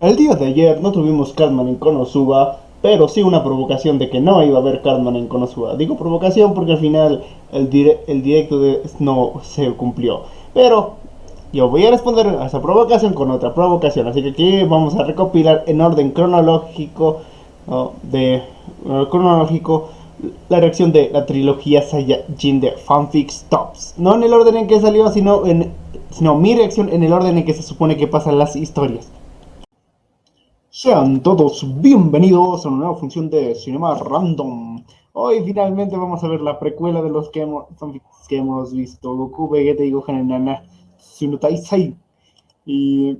El día de ayer no tuvimos Cartman en Konosuba, pero sí una provocación de que no iba a haber Cartman en Konosuba. Digo provocación porque al final el, el directo de no se cumplió. Pero yo voy a responder a esa provocación con otra provocación. Así que aquí vamos a recopilar en orden cronológico de cronológico la reacción de la trilogía Saiyajin de Fanfic Stops. No en el orden en que salió, sino, en, sino mi reacción en el orden en que se supone que pasan las historias. Sean todos bienvenidos a una nueva función de Cinema Random. Hoy finalmente vamos a ver la precuela de los que hemos, que hemos visto. Goku, Vegeta y Gohan en Nana Tsunotaisai. Y...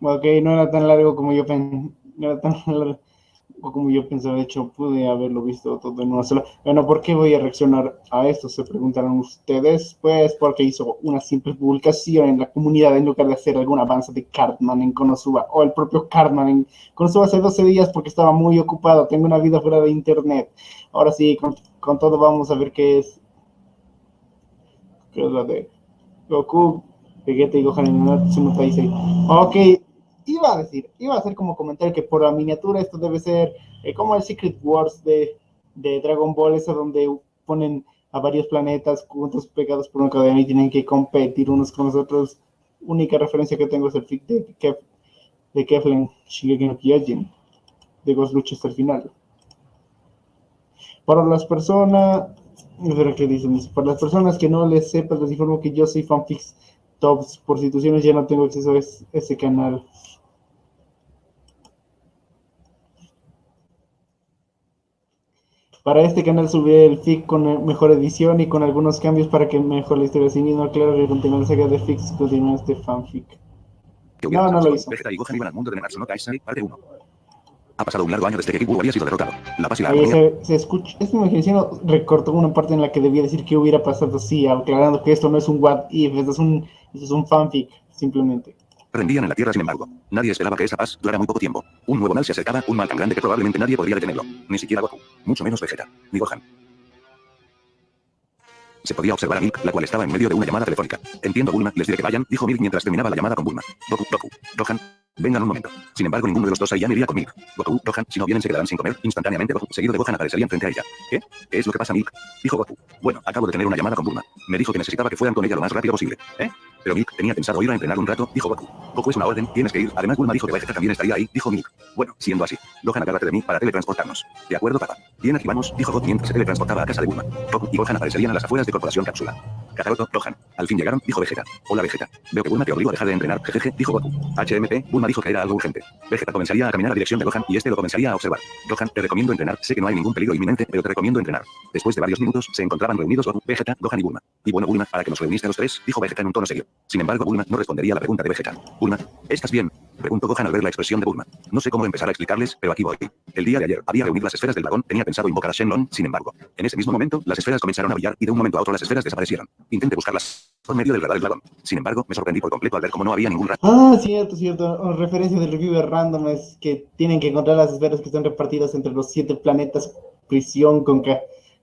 Ok, no era tan largo como yo pensé. No era tan largo como yo pensaba, de hecho, pude haberlo visto todo en una sola. Bueno, ¿por qué voy a reaccionar a esto? Se preguntarán ustedes. Pues porque hizo una simple publicación en la comunidad en lugar de hacer algún avance de Cartman en Konosuba o el propio Cartman en Konosuba hace 12 días porque estaba muy ocupado. Tengo una vida fuera de internet. Ahora sí, con, todo vamos a ver qué es. ¿Qué es la de Goku, Vegeta y Gohan en el país. Ok iba a decir, iba a hacer como comentario que por la miniatura esto debe ser eh, como el Secret Wars de, de, Dragon Ball, esa donde ponen a varios planetas juntos pegados por una cadena y tienen que competir unos con los otros. Única referencia que tengo es el fic de, Kef, de Keflen Shigeki no Kyojin, de Ghost Lucha hasta el final. Para las personas, qué dicen, para las personas que no les sepan, les informo que yo soy fanfics tops, por situaciones ya no tengo acceso a ese canal. Para este canal subiré el FIC con mejor edición y con algunos cambios para que mejor la historia. Así mismo, claro que continúa la saga de FIX continúa este fanfic. No, no lo hizo. Vegeta y Gohan iban al mundo de Nanatsu no Taisai, parte 1. Ha pasado un largo año desde que Kibu había sido derrotado. La paz y la armonía... Se, se escucha... Esta imaginación recortó una parte en la que debía decir que hubiera pasado así, aclarando que esto no es un what if, esto es un, esto es un fanfic, simplemente rendían en la tierra sin embargo. Nadie esperaba que esa paz durara muy poco tiempo. Un nuevo mal se acercaba, un mal tan grande que probablemente nadie podría detenerlo. Ni siquiera Goku. Mucho menos Vegeta. Ni Gohan. Se podía observar a Milk, la cual estaba en medio de una llamada telefónica. Entiendo Bulma, les diré que vayan, dijo Milk mientras terminaba la llamada con Bulma. Goku, Goku, Gohan, Vengan un momento. Sin embargo, ninguno de los dos ahí iría con Milk. Goku, Gohan, si no vienen se quedarán sin comer. Instantáneamente Goku, seguido de Gohan, aparecerían frente a ella. ¿Qué? ¿Qué es lo que pasa, Milk? Dijo Goku. Bueno, acabo de tener una llamada con Bulma. Me dijo que necesitaba que fueran con ella lo más rápido posible. ¿Eh? Pero Milk tenía pensado ir a entrenar un rato, dijo Goku. Goku es una orden, tienes que ir. Además, Bulma dijo que Vegeta también estaría ahí, dijo Milk. Bueno, siendo así. Gohan, agárrate de mí para teletransportarnos. De acuerdo, papá. Bien, aquí vamos, dijo Goku mientras se teletransportaba a casa de Bulma. Goku y Gohan aparecerían a las afueras de Corporación Cápsula. Kakaroto, Gohan. Al fin llegaron, dijo Vegeta. Hola, Vegeta. Veo que Bulma te obligó a dejar de entrenar. Jejeje, dijo Goku. HMP, Bulma dijo que era algo urgente. Vegeta comenzaría a caminar a dirección de Gohan y este lo comenzaría a observar. Gohan, te recomiendo entrenar. Sé que no hay ningún peligro inminente, pero te recomiendo entrenar. Después de varios minutos, se encontraban reunidos Goku, Vegeta, Gohan y Bulma. Y bueno, Bulma, para que nos reuniste los tres, dijo Vegeta en un tono serio. Sin embargo, Bulma no respondería a la pregunta de Vegeta. Bulma, ¿estás bien? Preguntó Gohan al ver la expresión de Bulma. No sé cómo empezar a explicarles, pero aquí voy. El día de ayer, había reunido las esferas del dragón, tenía pensado invocar a Shenlong, sin embargo. En ese mismo momento, las esferas comenzaron a brillar y de un momento a otro las esferas desaparecieron. Intenté buscarlas por medio del radar dragón. Sin embargo, me sorprendí por completo al ver cómo no había ningún. Ah, cierto, cierto. referencia del reviewer random es que tienen que encontrar las esferas que están repartidas entre los siete planetas prisión con,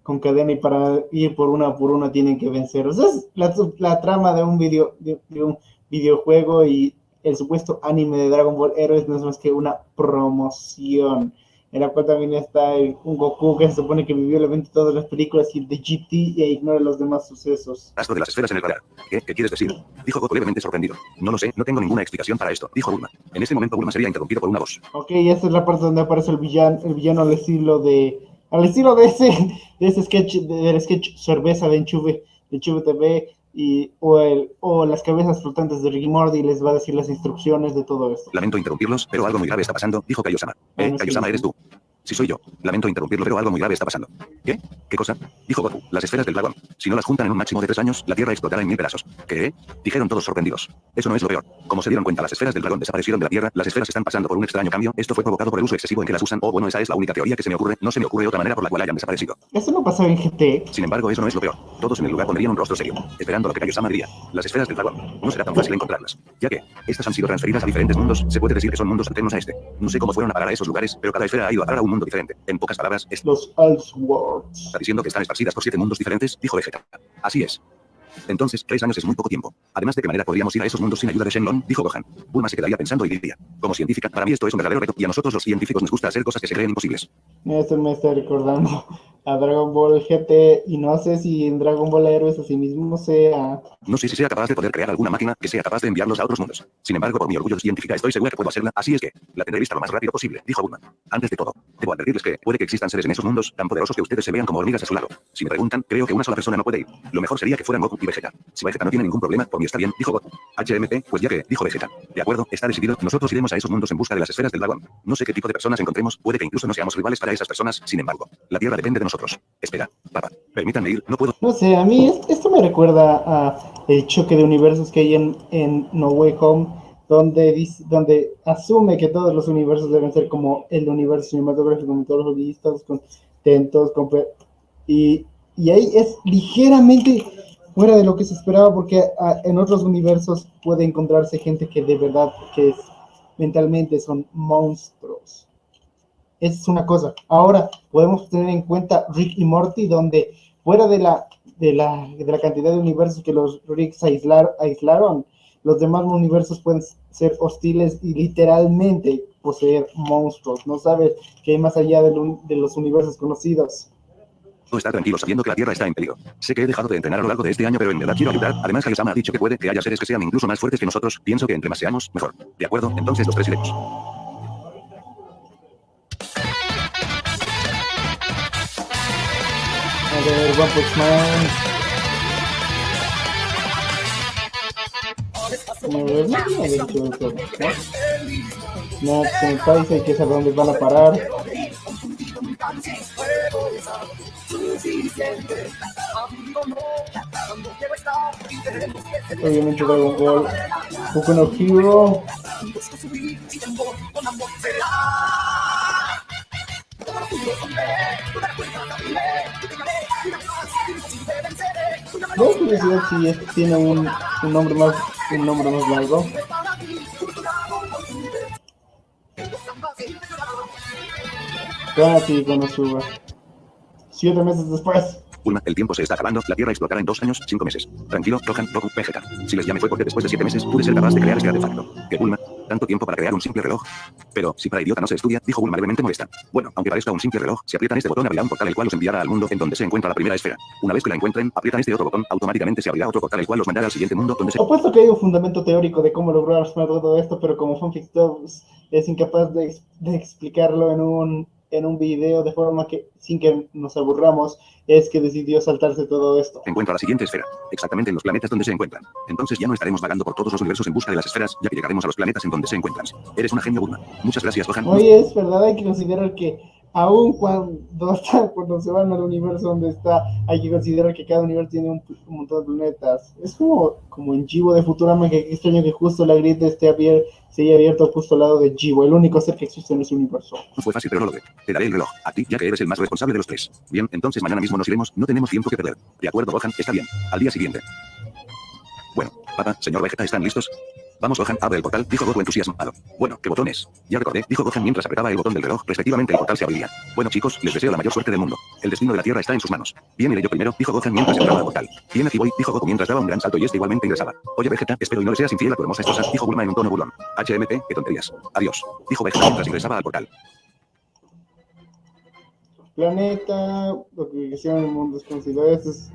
con cadena y para ir por una por una tienen que vencer. O sea, es la, trama de un, video, de, un videojuego y el supuesto anime de Dragon Ball Heroes no es más que una promoción en la cual también está un Goku que se supone que vivió el evento de todas las películas y el de GT e ignora los demás sucesos. Rastro de las esferas en el radar. ¿Qué, ¿Qué quieres decir? Dijo Goku levemente sorprendido. No lo sé, no tengo ninguna explicación para esto, dijo Bulma. En ese momento Bulma sería interrumpido por una voz. Ok, esta es la parte donde aparece el villano, el villano al estilo de... Al estilo de ese, de ese sketch, del sketch cerveza de Enchuve, de Enchuve TV, y, o, el, o las cabezas flotantes de Ricky Morty les va a decir las instrucciones de todo esto. Lamento interrumpirlos, pero algo muy grave está pasando, dijo Kaiosama. Eh, Kaiosama, eres tú. Si soy yo. Lamento interrumpirlo, pero algo muy grave está pasando. ¿Qué? ¿Qué cosa? Dijo Goku. Las esferas del dragón. Si no las juntan en un máximo de tres años, la Tierra explotará en mil pedazos. ¿Qué? Dijeron todos sorprendidos. Eso no es lo peor. Como se dieron cuenta, las esferas del dragón desaparecieron de la Tierra, las esferas están pasando por un extraño cambio. Esto fue provocado por el uso excesivo en que las usan. O bueno, esa es la única teoría que se me ocurre. No se me ocurre otra manera por la cual hayan desaparecido. Eso no pasó en GT. Sin embargo, eso no es lo peor. Todos en el lugar pondrían un rostro serio, esperando lo que Kaiosama diría. Las esferas del dragón. No será tan fácil encontrarlas. Ya que, estas han sido transferidas a diferentes mundos, se puede decir que son mundos alternos a este. No sé cómo fueron a parar a esos lugares, pero cada esfera ha ido a parar a un mundo diferente. En pocas palabras, es... Los Elseworlds. ¿Está diciendo que están esparcidas por siete mundos diferentes? Dijo Vegeta. Así es. Entonces, tres años es muy poco tiempo. Además, ¿de qué manera podríamos ir a esos mundos sin ayuda de Shenlong? Dijo Gohan. Bulma se quedaría pensando y diría. Como científica, para mí esto es un verdadero reto, y a nosotros los científicos nos gusta hacer cosas que se creen imposibles. Esto me está recordando a Dragon Ball GT y no sé si en Dragon Ball Heroes así mismo sea... No sé si sea capaz de poder crear alguna máquina que sea capaz de enviarlos a otros mundos. Sin embargo, por mi orgullo científica estoy segura que puedo hacerla, así es que la tendré lista lo más rápido posible, dijo Bulma. Antes de todo, debo advertirles que puede que existan seres en esos mundos tan poderosos que ustedes se vean como hormigas a su lado. Si me preguntan, creo que una sola persona no puede ir. Lo mejor sería que fueran Goku y Vegeta. Si Vegeta no tiene ningún problema, por mí está bien, dijo Goku. HMP, pues ya que, dijo Vegeta. De acuerdo, está decidido, nosotros iremos a esos mundos en busca de las esferas del dragón. No sé qué tipo de personas encontremos, puede que incluso no seamos rivales para esas personas, sin embargo, la Tierra depende de nosotros. Espera, papá, permítanme ir, no puedo. No sé, a mí es- esto me recuerda a choque de universos que hay en, No Way Home, donde, dice- donde asume que todos los universos deben ser como el universo cinematográfico, con todos los listos, con pe- y, y ahí es ligeramente fuera de lo que se esperaba, porque en otros universos puede encontrarse gente que de verdad, que es, mentalmente son monstruos. Esa es una cosa. Ahora podemos tener en cuenta Rick y Morty, donde fuera de la, de la, de la cantidad de universos que los Ricks aislar- aislaron, los demás universos pueden ser hostiles y literalmente poseer monstruos. No sabes qué hay más allá de los universos conocidos. Puedo estar tranquilo sabiendo que la Tierra está en peligro. Sé que he dejado de entrenar a lo largo de este año, pero en verdad quiero ayudar. Además, Hayasama ha dicho que puede que haya seres que sean incluso más fuertes que nosotros. Pienso que entre más seamos, mejor. De acuerdo, entonces los tres iremos. A ver, One Punch Man. A ver, no tiene ¿no? Senpai, hay que saber dónde van a parar. Obviamente Dragon Ball, Boku no Hero, no curiosidad si este tiene un, un nombre más un nombre más largo. Suba. Siete meses después. Bulma, el tiempo se está acabando, la Tierra explotará en dos años, cinco meses. Tranquilo, Gohan, Goku, Vegeta. Si les llamé fue porque después de siete meses pude ser capaz de crear este artefacto. Que Bulma, tanto tiempo para crear un simple reloj. Pero, si para idiota no se estudia, dijo Bulma levemente molesta. Bueno, aunque parezca un simple reloj, si aprietan este botón abrirá un portal el cual los enviará al mundo en donde se encuentra la primera esfera. Una vez que la encuentren, aprietan este otro botón, automáticamente se abrirá otro portal el cual los mandará al siguiente mundo donde se... Apuesto que hay un fundamento teórico de cómo lograr todo esto, pero como Fanfic es incapaz de explicarlo en un, en un video de forma que, sin que nos aburramos, es que decidió saltarse todo esto. encuentra la siguiente esfera, exactamente en los planetas donde se encuentran. Entonces ya no estaremos vagando por todos los universos en busca de las esferas, ya que llegaremos a los planetas en donde se encuentran. Eres una genio, Bulma. Muchas gracias, Gohan. Oye, es verdad, hay que considerar que aun cuando, cuando se van al universo donde está, hay que considerar que cada universo tiene un, montón de planetas. Es como, como en Jibo de Futurama, que extraño que justo la grieta esté abier- se haya abierto justo al lado de Jibo, el único ser que existe en ese universo. Fue fácil, pero no lo ve. Te daré el reloj, a ti, ya que eres el más responsable de los tres. Bien, entonces mañana mismo nos iremos, no tenemos tiempo que perder. De acuerdo, Gohan, está bien. Al día siguiente. Bueno, papá, señor Vegeta, ¿están listos? Vamos, Gohan, abre el portal, dijo Goku entusiasmado. Bueno, ¿qué botón es? Ya recordé, dijo Gohan mientras apretaba el botón del reloj, respectivamente el portal se abriría. Bueno, chicos, les deseo la mayor suerte del mundo. El destino de la Tierra está en sus manos. Bien, iré yo primero, dijo Gohan mientras entraba al portal. Bien, aquí voy, dijo Goku mientras daba un gran salto y este igualmente ingresaba. Oye, Vegeta, espero y no le seas infiel a tu hermosa esposa, dijo Bulma en un tono burlón. HMP, qué tonterías. Adiós. Dijo Vegeta mientras ingresaba al portal. Planeta, lo que hicieron en el mundo eso es...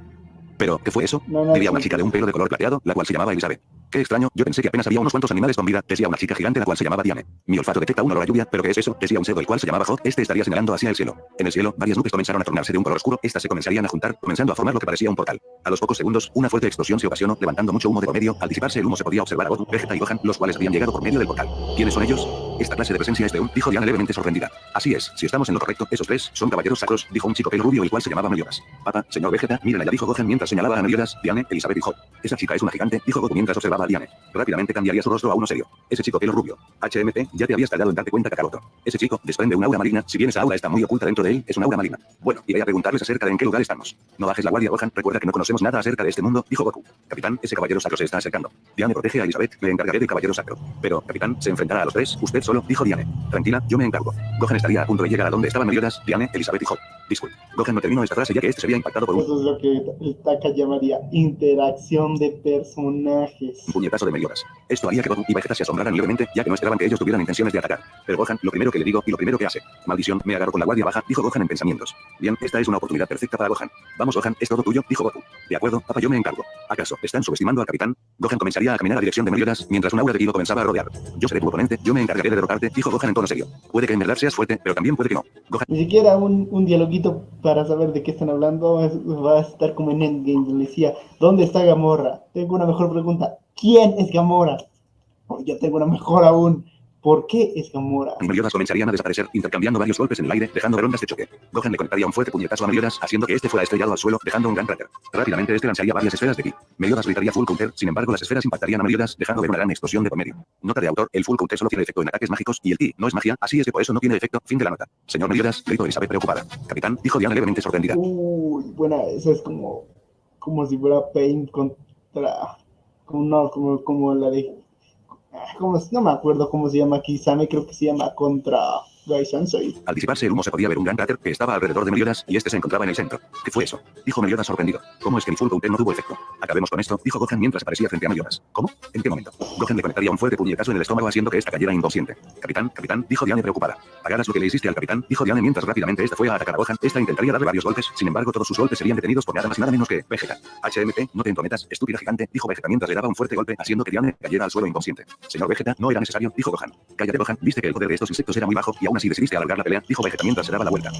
Pero, ¿qué fue eso? No, no, Vivía una chica de un pelo de color plateado, la cual se llamaba Elizabeth. Qué extraño, yo pensé que apenas había unos cuantos animales con vida, decía una chica gigante la cual se llamaba Diane. Mi olfato detecta un olor a lluvia, pero ¿qué es eso? Decía un cerdo el cual se llamaba Hot, este estaría señalando hacia el cielo. En el cielo, varias nubes comenzaron a tornarse de un color oscuro, estas se comenzarían a juntar, comenzando a formar lo que parecía un portal. A los pocos segundos, una fuerte explosión se ocasionó, levantando mucho humo de por medio, al disiparse el humo se podía observar a Goku, Vegeta y Gohan, los cuales habían llegado por medio del portal. ¿Quiénes son ellos? Esta clase de presencia es de un, dijo Diana levemente sorprendida. Así es, si estamos en lo correcto, esos tres son caballeros sacros, dijo un chico pelo rubio el cual se llamaba Meliodas. Papá, señor Vegeta, miren allá dijo Gohan mientras señalaba a Meliodas, Diane, Elizabeth y Hot. Esa chica es una gigante, dijo Goku mientras observaba a Diane. Rápidamente cambiaría su rostro a uno serio. Ese chico pelo rubio. HMP, ya te habías tardado en darte cuenta, Kakaroto. Ese chico desprende un aura maligna, si bien esa aura está muy oculta dentro de él, es un aura maligna. Bueno, iré a preguntarles acerca de en qué lugar estamos. No bajes la guardia, Gohan, recuerda que no conocemos nada acerca de este mundo, dijo Goku. Capitán, ese caballero sacro se está acercando. Diane protege a Elizabeth, le encargaré del caballero sacro. Pero, capitán, se enfrentará a los tres, usted solo, dijo Diane. Tranquila, yo me encargo. Gohan estaría a punto de llegar a donde estaban Meliodas, Diane, Elizabeth y Hot. Disculpe. Gohan no terminó esta frase ya que este se había impactado por un... Eso es lo que el Taka llamaría interacción de personajes. Puñetazo de Meliodas. Esto haría que Goku y Vegeta se asombraran levemente, ya que no esperaban que ellos tuvieran intenciones de atacar. Pero Gohan, lo primero que le digo y lo primero que hace. Maldición, me agarro con la guardia baja, dijo Gohan en pensamientos. Bien, esta es una oportunidad perfecta para Gohan. Vamos Gohan, es todo tuyo, dijo Goku. De acuerdo, papá yo me encargo. ¿Acaso están subestimando al capitán? Gohan comenzaría a caminar a dirección de Meliodas, mientras un aura de Kilo comenzaba a rodear. Yo seré tu oponente, yo me encargaré de derrotarte, dijo Gohan en tono serio. Puede que en verdad seas fuerte, pero también puede que no. Gohan, Ni siquiera un, un dialoguito para saber de qué están hablando va a estar como en Endgame, donde decía, ¿dónde está Gamorra? Tengo una mejor pregunta, ¿quién es Gamorra? Oh, yo tengo una mejor aún, ¿por qué es Gamorra? y Meliodas comenzarían a desaparecer, intercambiando varios golpes en el aire, dejando ondas de choque. Gohan le conectaría un fuerte puñetazo a Meliodas, haciendo que este fuera estrellado al suelo, dejando un gran cráter. Rápidamente este lanzaría varias esferas de ki. Meliodas gritaría full counter, sin embargo las esferas impactarían a Meliodas, dejando ver una gran explosión de por medio. Nota de autor, el full counter solo tiene efecto en ataques mágicos y el ki no es magia, así es que por eso no tiene efecto. Fin de la nota. Señor Meliodas, gritó Elizabeth preocupada. Capitán, dijo Diana levemente sorprendida. Uy, bueno, eso es como, como si fuera Paint contra, como, no, como, como la de, ah, como, no me acuerdo cómo se llama Kisame, creo que se llama contra Al disiparse el humo se podía ver un gran cráter que estaba alrededor de Meliodas y este se encontraba en el centro. ¿Qué fue eso? Dijo Meliodas sorprendido. ¿Cómo es que el full no tuvo efecto? Acabemos con esto, dijo Gohan mientras aparecía frente a Meliodas. ¿Cómo? ¿En qué momento? Gohan le conectaría un fuerte puñetazo en el estómago haciendo que esta cayera inconsciente. Capitán, capitán, dijo Diane preocupada. Pagaras lo que le hiciste al capitán, dijo Diane mientras rápidamente esta fue a atacar a Gohan. Esta intentaría darle varios golpes, sin embargo todos sus golpes serían detenidos por nada más y nada menos que Vegeta. HMP, no te entrometas, estúpida gigante, dijo Vegeta mientras le daba un fuerte golpe, haciendo que Diane cayera al suelo inconsciente. Señor Vegeta, no era necesario, dijo Gohan. Cállate Gohan, viste que el poder de estos insectos era muy bajo y aún así decidiste alargar la pelea, dijo Vegeta mientras se daba la vuelta.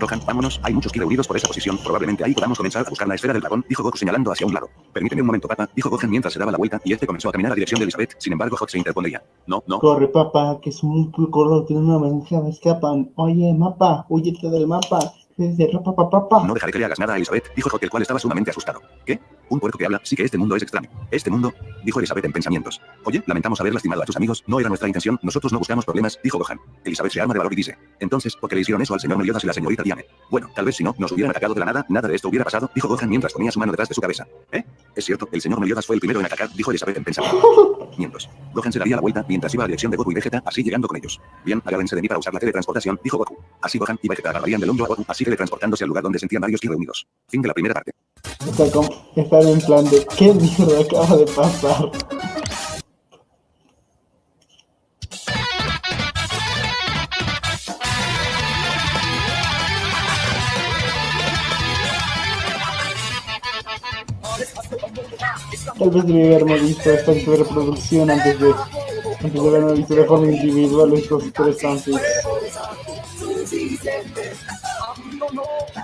Gohan, vámonos, hay muchos ki reunidos por esa posición, probablemente ahí podamos comenzar a buscar la esfera del dragón, dijo Goku señalando hacia un lado. Permíteme un momento, papá, dijo Gohan mientras se daba la vuelta y este comenzó a caminar a dirección de Elizabeth, sin embargo Hot se interpondría. No, no, Corre, papá, que es un color, tiene una mensaje, me escapan. Oye, mapa, huyete del mapa. No dejaré que le hagas nada a Elizabeth, dijo Hot, el cual estaba sumamente asustado. ¿Qué? Un puerco que habla, sí que este mundo es extraño. Este mundo, dijo Elizabeth en pensamientos. Oye, lamentamos haber lastimado a tus amigos, no era nuestra intención, nosotros no buscamos problemas, dijo Gohan. Elizabeth se arma de valor y dice, entonces, ¿por qué le hicieron eso al señor Meliodas y la señorita Diane? Bueno, tal vez si no, nos hubieran atacado de la nada, nada de esto hubiera pasado, dijo Gohan mientras ponía su mano detrás de su cabeza. ¿Eh? Es cierto, el señor Meliodas fue el primero en atacar, dijo Elizabeth en pensamientos. Gohan se daría la vuelta mientras iba a dirección de Goku y Vegeta, así llegando con ellos. Bien, agárrense de mí para usar la teletransportación, dijo Goku. Así Gohan y Vegeta agarrarían del hombro a Goku, así teletransportándose al lugar donde sentían varios ki reunidos. Fin de la primera parte. Está, está en plan de, ¿qué mierda acaba de pasar? Tal vez debí haberme visto esta reproducción antes de, antes de haberme visto de forma individual estos tres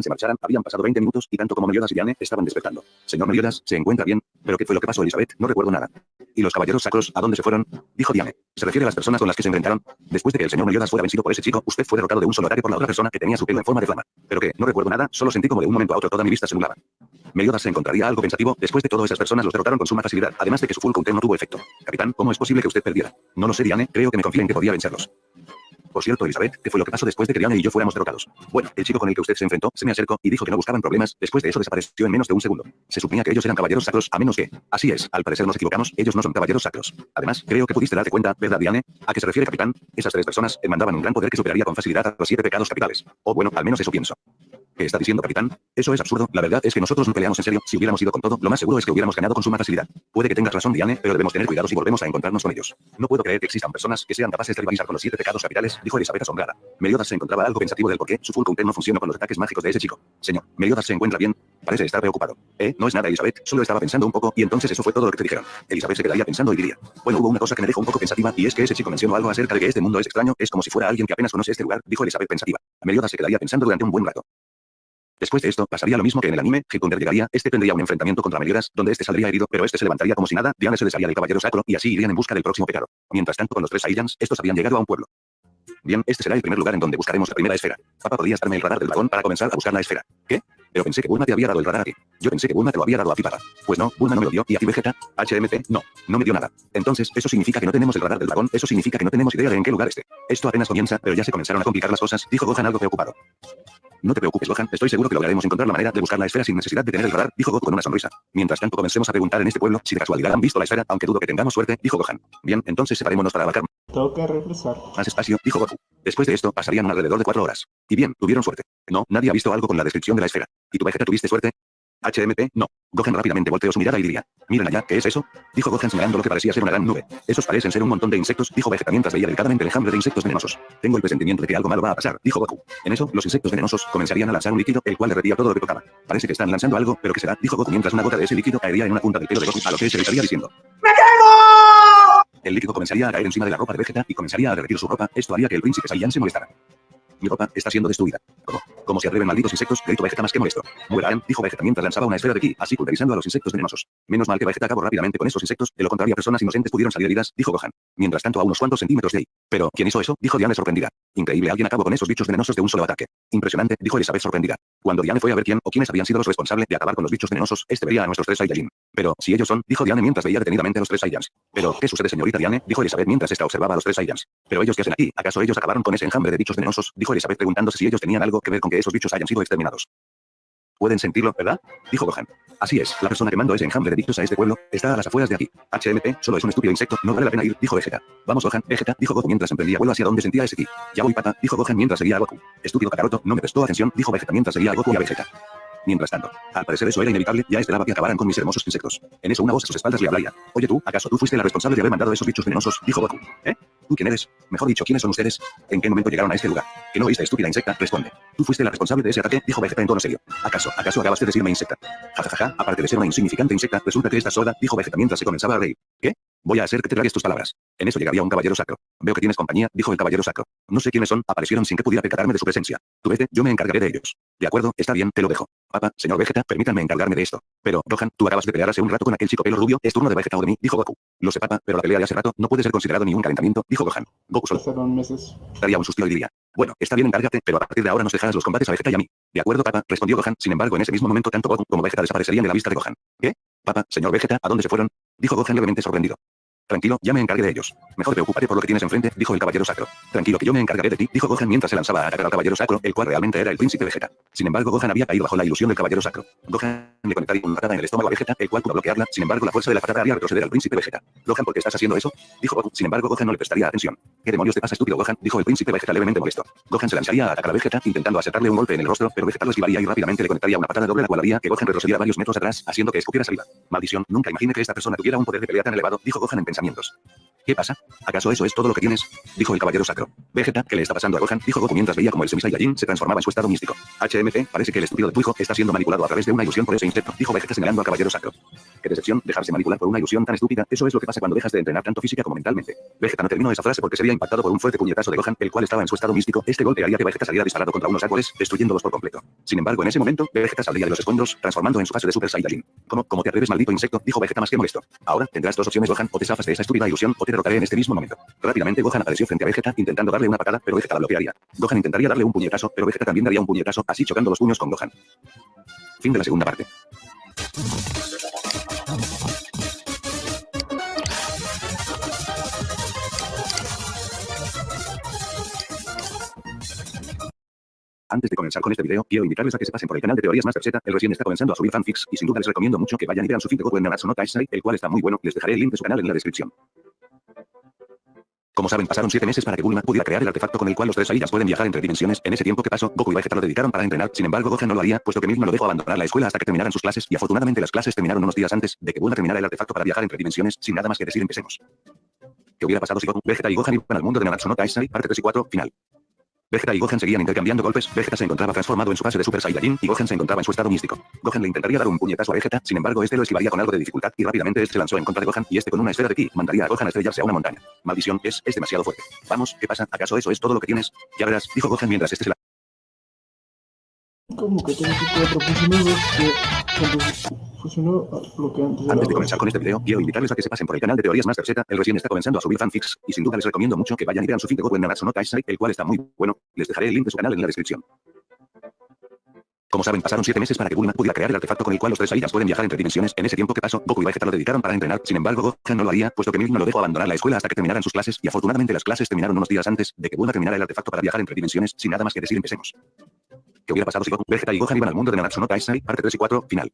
se marcharan, habían pasado 20 minutos y tanto como Meliodas y Diane estaban despertando. Señor Meliodas, ¿se encuentra bien? ¿Pero qué fue lo que pasó, Elizabeth? No recuerdo nada. ¿Y los caballeros sacros, a dónde se fueron? Dijo Diane. ¿Se refiere a las personas con las que se enfrentaron? Después de que el señor Meliodas fuera vencido por ese chico, usted fue derrotado de un solo ataque por la otra persona que tenía su pelo en forma de flama. ¿Pero qué? No recuerdo nada, solo sentí como de un momento a otro toda mi vista se nublaba. Meliodas se encontraría algo pensativo, después de todo esas personas los derrotaron con suma facilidad, además de que su full counter no tuvo efecto. Capitán, ¿cómo es posible que usted perdiera? No lo sé, Diane, creo que me confía en que podía vencerlos. Por cierto, Elizabeth, ¿qué fue lo que pasó después de que Diane y yo fuéramos derrotados? Bueno, el chico con el que usted se enfrentó se me acercó y dijo que no buscaban problemas, después de eso desapareció en menos de un segundo. Se suponía que ellos eran caballeros sacros, a menos que... Así es, al parecer nos equivocamos, ellos no son caballeros sacros. Además, creo que pudiste darte cuenta, ¿verdad, Diane? ¿A qué se refiere, capitán? Esas tres personas mandaban un gran poder que superaría con facilidad a los siete pecados capitales. O bueno, al menos eso pienso. ¿Qué está diciendo, capitán? Eso es absurdo, la verdad es que nosotros no peleamos en serio, si hubiéramos ido con todo, lo más seguro es que hubiéramos ganado con suma facilidad. Puede que tengas razón, Diane, pero debemos tener cuidado si volvemos a encontrarnos con ellos. No puedo creer que existan personas que sean capaces de rivalizar con los siete pecados capitales, dijo Elizabeth asombrada. Meliodas se encontraba algo pensativo del por qué su full no funcionó con los ataques mágicos de ese chico. Señor, Meliodas se encuentra bien. Parece estar preocupado. Eh, no es nada, Elizabeth, solo estaba pensando un poco y entonces eso fue todo lo que te dijeron. Elizabeth se quedaría pensando y diría. Bueno, hubo una cosa que me dejó un poco pensativa y es que ese chico mencionó algo acerca de que este mundo es extraño, es como si fuera alguien que apenas conoce este lugar, dijo Elizabeth pensativa. Meliodas se quedaría pensando durante un buen rato. Después de esto, pasaría lo mismo que en el anime, Hikunder llegaría, este tendría un enfrentamiento contra Meliodas, donde este saldría herido, pero este se levantaría como si nada, Diane se desharía del caballero sacro, y así irían en busca del próximo pecado. Mientras tanto con los tres Saiyans, estos habían llegado a un pueblo. Bien, este será el primer lugar en donde buscaremos la primera esfera. Papá, ¿podrías darme el radar del dragón para comenzar a buscar la esfera? ¿Qué? Pero pensé que Bulma te había dado el radar a ti. Yo pensé que Bulma te lo había dado a ti, papá. Pues no, Bulma no me lo dio, y a ti, Vegeta, HMC, no, no me dio nada. Entonces, eso significa que no tenemos el radar del dragón, eso significa que no tenemos idea de en qué lugar esté. Esto apenas comienza, pero ya se comenzaron a complicar las cosas, dijo Gohan algo preocupado. No te preocupes, Gohan, estoy seguro que lograremos encontrar la manera de buscar la esfera sin necesidad de tener el radar, dijo Goku con una sonrisa. Mientras tanto comencemos a preguntar en este pueblo si de casualidad han visto la esfera, aunque dudo que tengamos suerte, dijo Gohan. Bien, entonces separémonos para abarcar que refrescar. más espacio, dijo Goku. Después de esto pasarían alrededor de cuatro horas. Y bien, tuvieron suerte. No, nadie ha visto algo con la descripción de la esfera. ¿Y tu Vegeta tuviste suerte? HMP, no. Gohan rápidamente volteó su mirada y diría, miren allá, ¿qué es eso? Dijo Gohan señalando lo que parecía ser una gran nube. Esos parecen ser un montón de insectos, dijo Vegeta mientras veía delicadamente el enjambre de insectos venenosos. Tengo el presentimiento de que algo malo va a pasar, dijo Goku. En eso, los insectos venenosos comenzarían a lanzar un líquido, el cual derretía todo lo que tocaba. Parece que están lanzando algo, pero ¿qué será? Dijo Goku mientras una gota de ese líquido caería en una punta del pelo de Goku, a lo que se le estaría diciendo. El líquido comenzaría a caer encima de la ropa de Vegeta y comenzaría a derretir su ropa. Esto haría que el príncipe Saiyan se molestara. Mi ropa está siendo destruida. ¿Cómo? ¿Cómo se atreven malditos insectos? Gritó Vegeta más que molesto. Mueran, dijo Vegeta mientras lanzaba una esfera de ki, así pulverizando a los insectos venenosos. Menos mal que Vegeta acabó rápidamente con esos insectos, de lo contrario personas inocentes pudieron salir heridas, dijo Gohan. Mientras tanto a unos cuantos centímetros de ahí. Pero, ¿quién hizo eso? Dijo Diane sorprendida. Increíble, alguien acabó con esos bichos venenosos de un solo ataque. Impresionante, dijo Elizabeth sorprendida. Cuando Diane fue a ver quién o quiénes habían sido los responsables de acabar con los bichos venenosos, este vería a nuestros tres Saiyajin. Pero, si ellos son, dijo Diane mientras veía detenidamente a los tres Saiyans. Pero, ¿qué sucede señorita Diane? Dijo Elizabeth mientras esta observaba a los tres Saiyans. Pero ellos qué hacen aquí, ¿acaso ellos acabaron con ese enjambre de bichos venenosos? Dijo Elizabeth preguntándose si ellos tenían algo que ver con que esos bichos hayan sido exterminados. Pueden sentirlo, ¿verdad? Dijo Gohan. Así es, la persona que mandó ese enjambre de bichos a este pueblo está a las afueras de aquí. HMP, solo es un estúpido insecto, no vale la pena ir, dijo Vegeta. Vamos Gohan, Vegeta, dijo Goku mientras emprendía vuelo hacia donde sentía ese ki. Ya voy pata, dijo Gohan mientras seguía a Goku. Estúpido Kakaroto, no me prestó atención, dijo Vegeta mientras seguía a Goku y a Vegeta. Mientras tanto, al parecer eso era inevitable, ya esperaba que acabaran con mis hermosos insectos. En eso una voz a sus espaldas le hablaría. Oye tú, ¿acaso tú fuiste la responsable de haber mandado esos bichos venenosos? Dijo Goku. ¿Eh? ¿Tú quién eres? Mejor dicho, ¿quiénes son ustedes? ¿En qué momento llegaron a este lugar? ¿Que no oíste, estúpida insecta? Responde. Tú fuiste la responsable de ese ataque, dijo Vegeta en tono serio. ¿Acaso, acaso acabas de decirme insecta? Ja, ja, ja, ja, aparte de ser una insignificante insecta, resulta que estás sorda, dijo Vegeta mientras se comenzaba a reír. ¿Qué? Voy a hacer que te tragues tus palabras. En eso llegaría un caballero sacro. Veo que tienes compañía, dijo el caballero sacro. No sé quiénes son, aparecieron sin que pudiera percatarme de su presencia. Tú vete, yo me encargaré de ellos. De acuerdo, está bien, te lo dejo. Papá, señor Vegeta, permítanme encargarme de esto. Pero, Gohan, tú acabas de pelear hace un rato con aquel chico pelo rubio, es turno de Vegeta o de mí, dijo Goku. Lo sé, papá, pero la pelea de hace rato no puede ser considerado ni un calentamiento, dijo Gohan. Goku solo Pasaron meses. daría un suspiro y diría, bueno, está bien, encárgate, pero a partir de ahora nos dejarás los combates a Vegeta y a mí. De acuerdo, papá, respondió Gohan, sin embargo en ese mismo momento tanto Goku como Vegeta desaparecerían de la vista de Gohan. ¿Qué? Papá, señor Vegeta, ¿a dónde se fueron? Dijo Gohan levemente sorprendido. Tranquilo, ya me encargué de ellos. Mejor preocúpate por lo que tienes enfrente, dijo el caballero sacro. Tranquilo que yo me encargaré de ti, dijo Gohan mientras se lanzaba a atacar al caballero sacro, el cual realmente era el príncipe Vegeta. Sin embargo, Gohan había caído bajo la ilusión del caballero sacro. Gohan le conectaría una patada en el estómago a Vegeta, el cual pudo bloquearla, sin embargo la fuerza de la patada haría retroceder al príncipe Vegeta. Gohan, ¿por qué estás haciendo eso? Dijo Goku. Sin embargo, Gohan no le prestaría atención. ¿Qué demonios te pasa, estúpido Gohan? Dijo el príncipe Vegeta levemente molesto. Gohan se lanzaría a atacar a Vegeta, intentando acertarle un golpe en el rostro, pero Vegeta lo esquivaría y rápidamente le conectaría una patada doble la cual haría que Gohan retrocediera varios metros atrás, haciendo que escupiera saliva. Maldición, nunca imaginé que esta persona tuviera un poder de pelea tan elevado, dijo Gohan pensamientos. ¿Qué pasa? ¿Acaso eso es todo lo que tienes? Dijo el caballero sacro. Vegeta, ¿qué le está pasando a Gohan? Dijo Goku mientras veía como el Semi-Saiyajin se transformaba en su estado místico. HMP, parece que el estúpido de tu está siendo manipulado a través de una ilusión por ese insecto, dijo Vegeta señalando al caballero sacro. Qué decepción, dejarse manipular por una ilusión tan estúpida, eso es lo que pasa cuando dejas de entrenar tanto física como mentalmente. Vegeta no terminó esa frase porque se había impactado por un fuerte puñetazo de Gohan, el cual estaba en su estado místico. Este golpe haría que Vegeta saliera disparado contra unos árboles, destruyéndolos por completo. Sin embargo, en ese momento, Vegeta saldría de los escombros, transformando en su fase de Super Saiyajin. ¿Cómo, cómo te atreves, maldito insecto? Dijo Vegeta más que molesto. Ahora tendrás dos opciones, Gohan, o de esa estúpida ilusión, o te derrotaré en este mismo momento. Rápidamente Gohan apareció frente a Vegeta, intentando darle una patada, pero Vegeta la bloquearía. Gohan intentaría darle un puñetazo, pero Vegeta también daría un puñetazo, así chocando los puños con Gohan. Fin de la segunda parte. Antes de comenzar con este video, quiero invitarles a que se pasen por el canal de Teorías Master Z, el recién está comenzando a subir fanfics, y sin duda les recomiendo mucho que vayan y vean su feed de Goku en Nanatsu no Taisai, el cual está muy bueno, les dejaré el link de su canal en la descripción. Como saben, pasaron 7 meses para que Bulma pudiera crear el artefacto con el cual los tres Saiyans pueden viajar entre dimensiones. En ese tiempo que pasó, Goku y Vegeta lo dedicaron para entrenar. Sin embargo, Gohan no lo haría, puesto que Milk no lo dejó abandonar la escuela hasta que terminaran sus clases, y afortunadamente las clases terminaron unos días antes de que Bulma terminara el artefacto para viajar entre dimensiones. Sin nada más que decir, empecemos. ¿Qué hubiera pasado si Goku, Vegeta y Gohan iban al mundo de Nanatsu no parte 3 y 4, final? Vegeta y Gohan seguían intercambiando golpes, Vegeta se encontraba transformado en su fase de Super Saiyajin y Gohan se encontraba en su estado místico. Gohan le intentaría dar un puñetazo a Vegeta, sin embargo este lo esquivaría con algo de dificultad y rápidamente este se lanzó en contra de Gohan y este con una esfera de ki mandaría a Gohan a estrellarse a una montaña. Maldición, es, es demasiado fuerte. Vamos, ¿qué pasa? ¿Acaso eso es todo lo que tienes? Ya verás, dijo Gohan mientras este se la... Como que tengo cuatro puntos que Funcionó lo que antes Antes de comenzar con este video, quiero invitarles a que se pasen por el canal de Teorías Master Z, el recién está comenzando a subir fanfics, y sin duda les recomiendo mucho que vayan y vean su fin de God en Nanatsu no Taisai, el cual está muy bueno, les dejaré el link de su canal en la descripción. Como saben, pasaron 7 meses para que Bulma pudiera crear el artefacto con el cual los tres Saiyans pueden viajar entre dimensiones. En ese tiempo que pasó, Goku y Vegeta lo dedicaron para entrenar. Sin embargo, Gohan no lo haría, puesto que Milk no lo dejó abandonar la escuela hasta que terminaran sus clases, y afortunadamente las clases terminaron unos días antes de que Bulma terminara el artefacto para viajar entre dimensiones. Sin nada más que decir, empecemos. ¿Qué hubiera pasado si Goku, Vegeta y Gohan iban al mundo de Nanatsu no parte 3 y 4, final?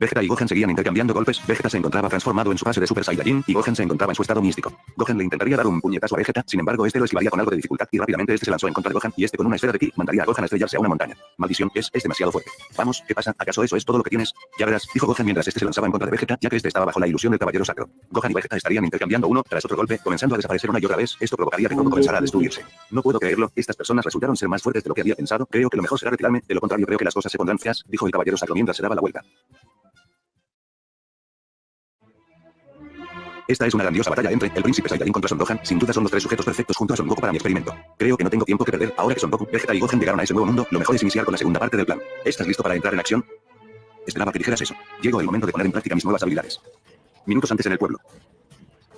Vegeta y Gohan seguían intercambiando golpes, Vegeta se encontraba transformado en su fase de Super Saiyajin, y Gohan se encontraba en su estado místico. Gohan le intentaría dar un puñetazo a Vegeta, sin embargo este lo esquivaría con algo de dificultad, y rápidamente este se lanzó en contra de Gohan, y este con una esfera de ki, mandaría a Gohan a estrellarse a una montaña. Maldición, es, es demasiado fuerte. Vamos, ¿qué pasa? ¿Acaso eso es todo lo que tienes? Ya verás, dijo Gohan mientras este se lanzaba en contra de Vegeta, ya que este estaba bajo la ilusión del caballero sacro. Gohan y Vegeta estarían intercambiando uno tras otro golpe, comenzando a desaparecer una y otra vez, esto provocaría que todo comenzara a destruirse. No puedo creerlo, estas personas resultaron ser más fuertes de lo que había pensado, creo que lo mejor será retirarme, de lo contrario creo que las cosas se pondrán feas, dijo el caballero sacro mientras se daba la vuelta. Esta es una grandiosa batalla entre el príncipe Saiyajin contra Son Gohan. Sin duda son los tres sujetos perfectos junto a Son Goku para mi experimento. Creo que no tengo tiempo que perder. Ahora que Son Goku, Vegeta y Gohan llegaron a ese nuevo mundo, lo mejor es iniciar con la segunda parte del plan. ¿Estás listo para entrar en acción? Esperaba que dijeras eso. Llegó el momento de poner en práctica mis nuevas habilidades. Minutos antes en el pueblo.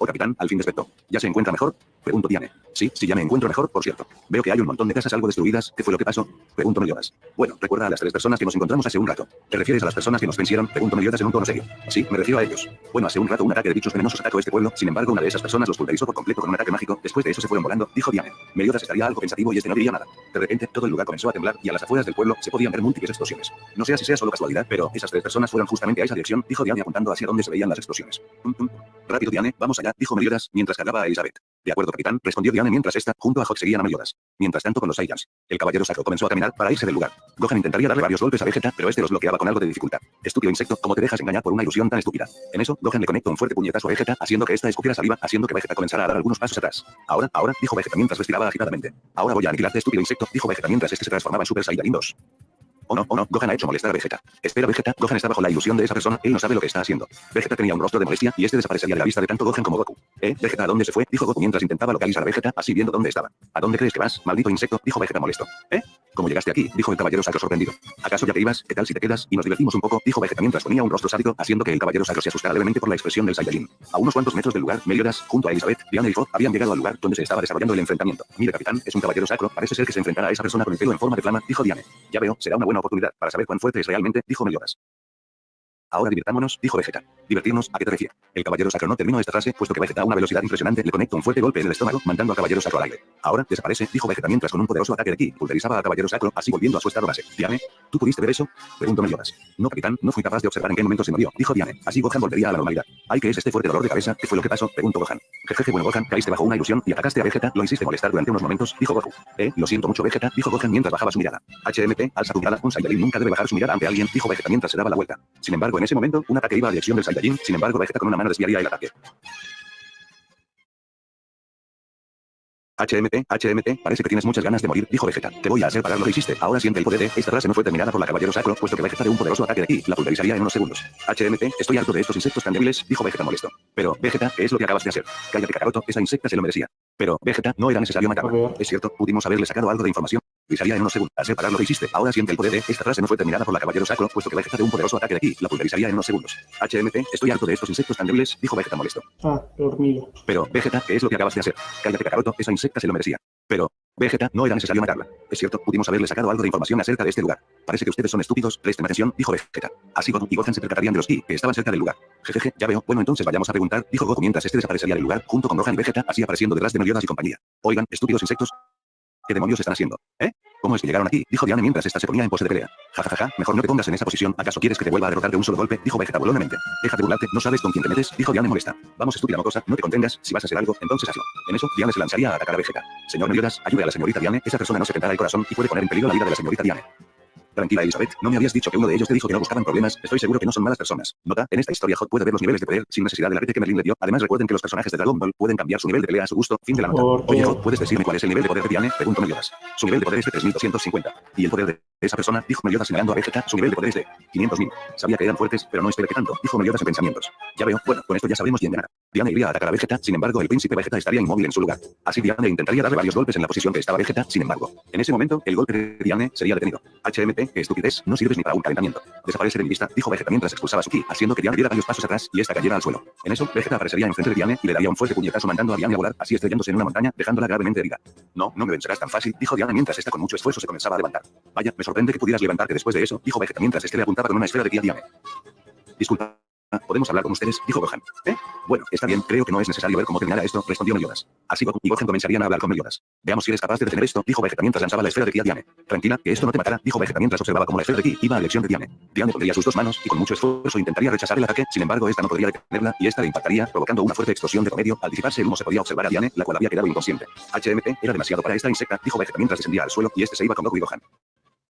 Oh, capitán, al fin despertó. ¿Ya se encuentra mejor? Pregunto Diane. Sí, sí, ya me encuentro mejor, por cierto. Veo que hay un montón de casas algo destruidas. ¿Qué fue lo que pasó? Pregunto Meliodas. Bueno, recuerda a las tres personas que nos encontramos hace un rato. ¿Te refieres a las personas que nos vencieron? Pregunto Meliodas en un tono. Sí, me refiero a ellos. Bueno, hace un rato un ataque de bichos venenosos atacó este pueblo. Sin embargo, una de esas personas los pulverizó por completo con un ataque mágico. Después de eso se fueron volando, dijo Diane. Meliodas estaría algo pensativo y este no diría nada. De repente, todo el lugar comenzó a temblar y a las afueras del pueblo se podían ver múltiples explosiones. No sé si sea solo casualidad, pero esas tres personas fueron justamente a esa dirección, dijo Diane apuntando hacia donde se veían las explosiones. Rápido, Diane, vamos allá, dijo Meliodas, mientras cargaba a Elizabeth. De acuerdo, capitán, respondió Diane mientras esta, junto a Hawk seguían a Meliodas. Mientras tanto con los Saiyans. El caballero sacro comenzó a caminar para irse del lugar. Gohan intentaría darle varios golpes a Vegeta, pero este los bloqueaba con algo de dificultad. Estúpido insecto, ¿cómo te dejas engañar por una ilusión tan estúpida? En eso, Gohan le conectó un fuerte puñetazo a Vegeta, haciendo que esta escupiera saliva, haciendo que Vegeta comenzara a dar algunos pasos atrás. Ahora, ahora, dijo Vegeta mientras respiraba agitadamente. Ahora voy a aniquilarte, estúpido insecto, dijo Vegeta mientras este se transformaba en Super Saiyajin 2. Oh no, oh no, Gohan ha hecho molestar a Vegeta. Espera Vegeta, Gohan está bajo la ilusión de esa persona, él no sabe lo que está haciendo. Vegeta tenía un rostro de molestia y este desaparecería de la vista de tanto Gohan como Goku. ¿Eh? Vegeta, ¿a dónde se fue? Dijo Goku mientras intentaba localizar a Vegeta, así viendo dónde estaba. ¿A dónde crees que vas, maldito insecto? Dijo Vegeta molesto. ¿Eh? ¿Cómo llegaste aquí? Dijo el caballero sacro sorprendido. ¿Acaso ya te ibas? ¿Qué tal si te quedas y nos divertimos un poco? Dijo Vegeta mientras ponía un rostro sádico, haciendo que el caballero sacro se asustara levemente por la expresión del Saiyajin. A unos cuantos metros del lugar, Meliodas, junto a Elizabeth, Diana y Fogg habían llegado al lugar donde se estaba desarrollando el enfrentamiento. Mira, capitán, es un caballero sacro, parece ser que se enfrentará a esa persona con el pelo en forma de flama, dijo Diane. Ya veo, será una buena oportunidad para saber cuán fuerte es realmente, dijo Meliodas. Ahora divirtámonos, dijo Vegeta. ¿Divertirnos? ¿A qué te refieres? El caballero sacro no terminó esta frase, puesto que Vegeta a una velocidad impresionante le conecta un fuerte golpe en el estómago, mandando al caballero sacro al aire. Ahora, desaparece, dijo Vegeta mientras con un poderoso ataque de ki, pulverizaba al caballero sacro, así volviendo a su estado base. Diane, ¿tú pudiste ver eso? Preguntó Meliodas. No, capitán, no fui capaz de observar en qué momento se murió, dijo Diane. Así Gohan volvería a la normalidad. Ay, que es este fuerte dolor de cabeza, ¿qué fue lo que pasó? Preguntó Gohan. Jejeje, bueno Gohan, caíste bajo una ilusión y atacaste a Vegeta, lo hiciste molestar durante unos momentos, dijo Goku. Eh, lo siento mucho Vegeta, dijo Gohan mientras bajaba su mirada. HMT, alza tu mirada, un Saiyajin nunca debe bajar su mirada ante alguien, dijo Vegeta mientras se daba la vuelta. Sin embargo, en ese momento, un ataque iba a dirección del Saiyajin, sin embargo Vegeta con una mano desviaría el ataque. HMT, HMT, parece que tienes muchas ganas de morir, dijo Vegeta. Te voy a hacer pagar lo que hiciste. Ahora siente el poder de... Esta frase no fue terminada por la caballero sacro, puesto que Vegeta de un poderoso ataque de aquí la pulverizaría en unos segundos. HMT, estoy harto de estos insectos tan débiles, dijo Vegeta molesto. Pero, Vegeta, ¿qué es lo que acabas de hacer? Cállate Kakaroto, esa insecta se lo merecía. Pero, Vegeta, no era necesario matarla. Es cierto, pudimos haberle sacado algo de información. Pulverizaría en unos segundos. Hacer pagar lo que hiciste. Ahora siente el poder de... Esta frase no fue terminada por la caballero sacro, puesto que Vegeta de un poderoso ataque de aquí la pulverizaría en unos segundos. HMT, estoy harto de estos insectos tan débiles, dijo Vegeta molesto. Ah, hormiga. Pero, Vegeta, ¿qué es lo que acabas de hacer? Cállate Kakaroto, esa insecta se lo merecía. Pero, Vegeta, no era necesario matarla. Es cierto, pudimos haberle sacado algo de información acerca de este lugar. Parece que ustedes son estúpidos, presten atención, dijo Vegeta. Así Goku y Gohan se percatarían de los ki que estaban cerca del lugar. Jejeje, ya veo, bueno entonces vayamos a preguntar, dijo Goku mientras este desaparecería del lugar, junto con Gohan y Vegeta, así apareciendo detrás de Meliodas y compañía. Oigan, estúpidos insectos. ¿Qué demonios están haciendo? ¿Eh? ¿Cómo es que llegaron aquí? Dijo Diane mientras esta se ponía en pose de pelea. Ja, ja, ja, ja, mejor no te pongas en esa posición. ¿Acaso quieres que te vuelva a derrotar de un solo golpe? Dijo Vegeta burlonamente. Deja de burlarte, no sabes con quién te metes. Dijo Diane molesta. Vamos, estúpida mocosa, no te contengas. Si vas a hacer algo, entonces hazlo. En eso, Diane se lanzaría a atacar a Vegeta. Señor Meliodas, ayude a la señorita Diane. Esa persona no se tendrá el corazón y puede poner en peligro la vida de la señorita Diane. Tranquila Elizabeth, no me habías dicho que uno de ellos te dijo que no buscaban problemas, estoy seguro que no son malas personas. Nota, en esta historia Hot puede ver los niveles de poder sin necesidad del arte que Merlin le dio. Además recuerden que los personajes de Dragon Ball pueden cambiar su nivel de pelea a su gusto. Fin de la nota. Oye Hot, ¿puedes decirme cuál es el nivel de poder de Diane? Preguntó Meliodas. Su nivel de poder es de 3250. Y el poder de esa persona, dijo Meliodas señalando a Vegeta, su nivel de poder es de 500.000. Sabía que eran fuertes, pero no esperé que tanto, dijo Meliodas en pensamientos. Ya veo, bueno, con esto ya sabemos quién ganará. Diane iría a atacar a Vegeta, sin embargo el príncipe Vegeta estaría inmóvil en su lugar. Así Diane intentaría darle varios golpes en la posición que estaba Vegeta, sin embargo. En ese momento, el golpe de Diane sería detenido. HMP, estupidez, no sirves ni para un calentamiento. Desaparece de mi vista, dijo Vegeta mientras expulsaba su ki, haciendo que Diane diera varios pasos atrás y esta cayera al suelo. En eso, Vegeta aparecería enfrente de Diane y le daría un fuerte puñetazo mandando a Diane a volar, así estrellándose en una montaña, dejándola gravemente herida. No, no me vencerás tan fácil, dijo Diane mientras esta con mucho esfuerzo se comenzaba a levantar. Vaya, me sorprende que pudieras levantarte después de eso, dijo Vegeta mientras este le apuntaba con una esfera de ki a Diane. Disculpa. ¿Podemos hablar con ustedes? Dijo Gohan. ¿Eh? Bueno, está bien, creo que no es necesario ver cómo terminará esto, respondió Meliodas. Así Goku y Gohan comenzarían a hablar con Meliodas. Veamos si eres capaz de detener esto, dijo Vegeta mientras lanzaba la esfera de ki a Diane. Tranquila, que esto no te matará, dijo Vegeta mientras observaba cómo la esfera de ki iba a elección de Diane. Diane pondría sus dos manos y con mucho esfuerzo intentaría rechazar el ataque, sin embargo esta no podría detenerla y esta le impactaría, provocando una fuerte explosión de promedio. Al disiparse el humo se podía observar a Diane, la cual había quedado inconsciente. HMP era demasiado para esta insecta, dijo Vegeta mientras descendía al suelo y este se iba con Goku y Gohan.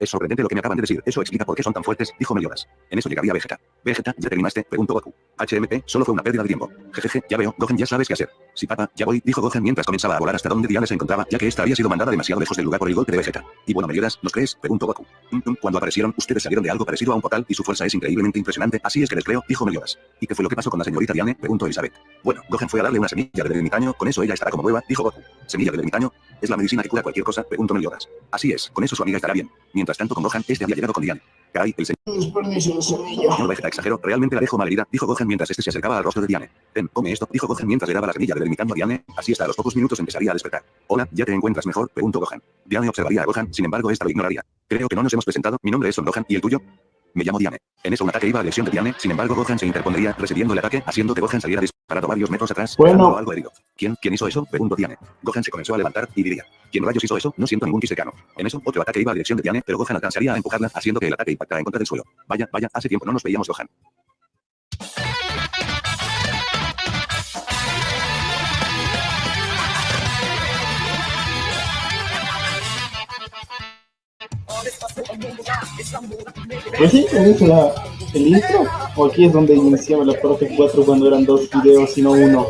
Es sorprendente lo que me acaban de decir. Eso explica por qué son tan fuertes, dijo Meliodas. En eso llegaría Vegeta. Vegeta, ¿ya terminaste? Preguntó Goku. HMP, solo fue una pérdida de tiempo. Jejeje, ya veo, Gohan ya sabes qué hacer. Sí, papá, ya voy, dijo Gohan mientras comenzaba a volar hasta donde Diane se encontraba, ya que esta había sido mandada demasiado lejos del lugar por el golpe de Vegeta. Y bueno, Meliodas, ¿nos crees? Preguntó Goku. Mm, mm, cuando aparecieron, ustedes salieron de algo parecido a un portal y su fuerza es increíblemente impresionante, así es que les creo, dijo Meliodas. ¿Y qué fue lo que pasó con la señorita Diane? Preguntó Elizabeth. Bueno, Gohan fue a darle una semilla del ermitaño, con eso ella estará como nueva, dijo Goku. ¿Semilla del ermitaño? ¿Es la medicina que cura cualquier cosa? Preguntó Meliodas. Así es, con eso su amiga estará bien. Mientras tanto con Gohan, este había llegado con Diane. Kai, el señor Vegeta exageró, realmente la dejo malherida, dijo Gohan mientras este se acercaba al rostro de Diane. Ten, come esto, dijo Gohan mientras le daba la semilla del ermitaño a Diane, así hasta a los pocos minutos empezaría a despertar. Hola, ¿ya te encuentras mejor? Preguntó Gohan. Diane observaría a Gohan, sin embargo esta lo ignoraría. Creo que no nos hemos presentado, mi nombre es Son Gohan, ¿y el tuyo? Me llamo Diane. En eso un ataque iba a lesión de Diane, sin embargo Gohan se interpondría, recibiendo el ataque, haciendo que Gohan saliera disparado varios metros atrás, Bueno. algo herido. ¿Quién, quién hizo eso? Preguntó Diane. Gohan se comenzó a levantar y diría, ¿quién rayos hizo eso? No siento ningún ki cercano. En eso, otro ataque iba a dirección de Diane, pero Gohan alcanzaría a empujarla, haciendo que el ataque impactara en contra del suelo. Vaya, vaya, hace tiempo no nos veíamos Gohan. Pues sí, el intro. O aquí es donde iniciaba la parte 4 cuando eran dos videos y no uno.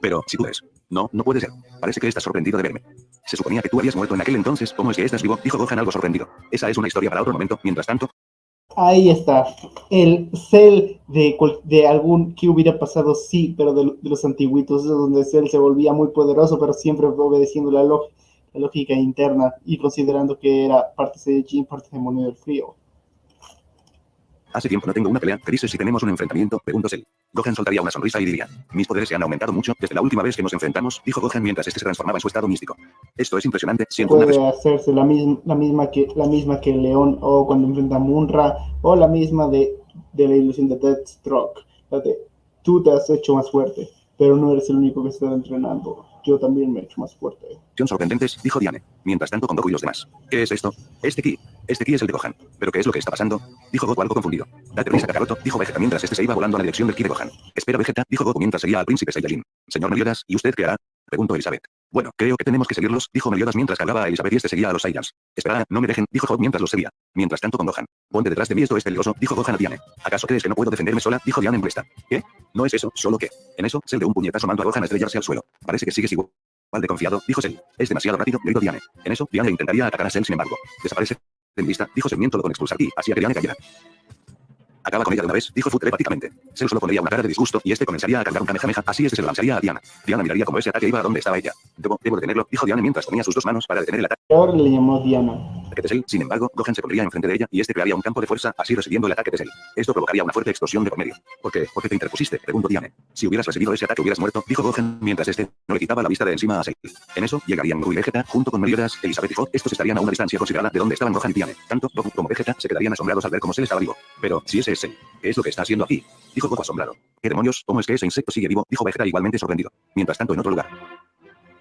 Pero, si tú ves. No, no puede ser. Parece que estás sorprendido de verme. Se suponía que tú habías muerto en aquel entonces, ¿cómo es que estás vivo? Dijo Gohan algo sorprendido. Esa es una historia para otro momento. Mientras tanto, Ahí está. El Cell de, de algún que hubiera pasado, sí, pero de, de los antiguitos, es donde Cell se volvía muy poderoso, pero siempre obedeciendo la, lógica interna y considerando que era parte Saiyajin, parte demonio del frío. Hace tiempo no tengo una pelea. ¿Qué dices si tenemos un enfrentamiento? Preguntó Cell. Gohan soltaría una sonrisa y diría, mis poderes se han aumentado mucho desde la última vez que nos enfrentamos, dijo Gohan mientras este se transformaba en su estado místico. Esto es impresionante, siento una Puede hacerse la, misma la, misma que, la misma que León o cuando enfrenta a Munra o la misma de, de la ilusión de Deathstroke. Tú te has hecho más fuerte, pero no eres el único que está entrenando. Yo también me he hecho más fuerte. Sorprendentes, dijo Diane. Mientras tanto con Goku y los demás. ¿Qué es esto? Este ki. Este ki es el de Gohan. ¿Pero qué es lo que está pasando? Dijo Goku algo confundido. Date risa, Kakaroto, dijo Vegeta mientras este se iba volando a la dirección del ki de Gohan. Espera, Vegeta, dijo Goku mientras seguía al príncipe Saiyajin. Señor Meliodas, ¿y usted qué hará? Preguntó Elizabeth. Bueno, creo que tenemos que seguirlos, dijo Meliodas mientras cargaba a Elizabeth y este seguía a los Saiyans. Espera, no me dejen, dijo mientras los seguía. Mientras tanto con Gohan. Ponte detrás de mí, esto es peligroso, dijo Gohan a Diane. ¿Acaso crees que no puedo defenderme sola? Dijo Diane en molesta. ¿Qué? No es eso, solo que. En eso, Cell de un puñetazo mandó a Gohan a estrellarse al suelo. Parece que sigues igual. de confiado, dijo Cell. Es demasiado rápido, gritó Diane. En eso, Diane intentaría atacar a Cell, sin embargo. Desaparece. En vista, dijo Cell mientras con expulsar y hacía que Diane cayera. Acaba con ella de una vez, dijo Fu telepáticamente. Cell solo pondría una cara de disgusto y este comenzaría a cargar un kamehameha, así es que se lo lanzaría a Diana. Diana miraría como ese ataque iba a donde estaba ella. Debo, debo detenerlo, dijo Diana mientras ponía sus dos manos para detener el ataque le llamó Diana. De Cell. Sin embargo, Gohan se pondría enfrente de ella y este crearía un campo de fuerza, así recibiendo el ataque de Cell. Esto provocaría una fuerte explosión de por medio. ¿Por qué? ¿Por qué te interpusiste? Preguntó Diane. Si hubieras recibido ese ataque hubieras muerto, dijo Gohan, mientras este no le quitaba la vista de encima a Cell. En eso, llegarían Goku y Vegeta, junto con Meliodas, Elizabeth y Hot. Estos estarían a una distancia considerada de donde estaban Gohan y Diane. Tanto Goku como Vegeta se quedarían asombrados al ver cómo Cell estaba vivo. Pero, si ese es Cell, ¿qué es lo que está haciendo aquí? Dijo Goku asombrado. ¿Qué demonios? ¿Cómo es que ese insecto sigue vivo? Dijo Vegeta igualmente sorprendido. Mientras tanto, en otro lugar.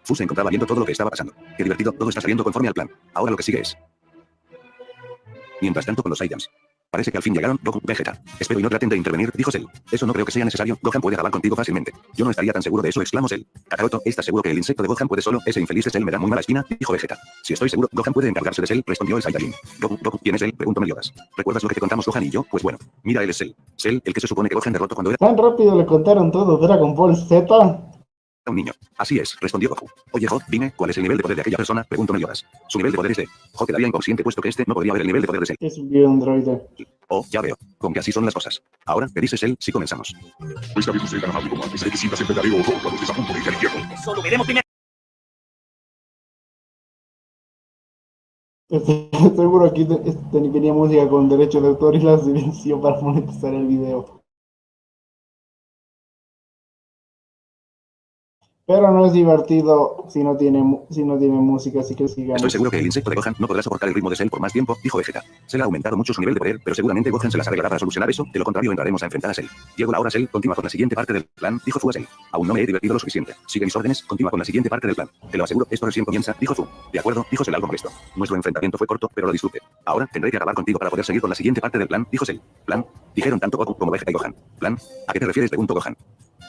Fu se encontraba viendo todo lo que estaba pasando. Qué divertido, todo está saliendo conforme al plan. Ahora lo que sigue es. Mientras tanto con los Saiyans. Parece que al fin llegaron Goku, Vegeta. Espero y no traten de intervenir, dijo Cell. Eso no creo que sea necesario. Gohan puede acabar contigo fácilmente. Yo no estaría tan seguro de eso, exclamó Cell. Kakaroto, ¿estás seguro que el insecto de Gohan puede solo? Ese infeliz Cell me da muy mala espina, dijo Vegeta. Si estoy seguro, Gohan puede encargarse de Cell, respondió el Saiyajin. Goku, Goku, ¿quién es él? Preguntó Meliodas. ¿Recuerdas lo que contamos Gohan y yo? Pues bueno, mira él es Cell. Cell, el que se supone que Gohan derrotó cuando era Tan rápido le contaron todo Dragon Ball Z. un niño. Así es, respondió Goku. Oye, God, dime, ¿cuál es el nivel de poder de aquella persona? Preguntó Meliodas. Su nivel de poder es de... God quedaría inconsciente puesto que este no podría ver el nivel de poder de Cell. Es un video androide. Oh, ya veo. Con que así son las cosas. Ahora, ¿qué dices él? Si comenzamos. Esta vez no seré tan amable como antes. Que sientas enfrentaré o cuando estés a punto de ir al infierno. Eso lo veremos primero. Estoy seguro aquí te- este, tenía música con derecho de autor y la silenció para monetizar el video. Pero no es divertido si no tiene, si no tiene música, así que sigamos. Estoy seguro que el insecto de Gohan no podrá soportar el ritmo de Cell por más tiempo, dijo Vegeta. Cell ha aumentado mucho su nivel de poder, pero seguramente Gohan se las arreglará para solucionar eso, de lo contrario entraremos a enfrentar a Cell. Llegó la hora Cell, continúa con la siguiente parte del plan, dijo Fu a Cell. Aún no me he divertido lo suficiente. Sigue mis órdenes, continúa con la siguiente parte del plan. Te lo aseguro, esto recién comienza, dijo Fu. De acuerdo, dijo Cell algo molesto. Nuestro enfrentamiento fue corto, pero lo disfruté. Ahora tendré que acabar contigo para poder seguir con la siguiente parte del plan, dijo Cell. Plan, dijeron tanto Goku como Vegeta y Gohan. Plan, ¿a qué te refieres? preguntó Gohan.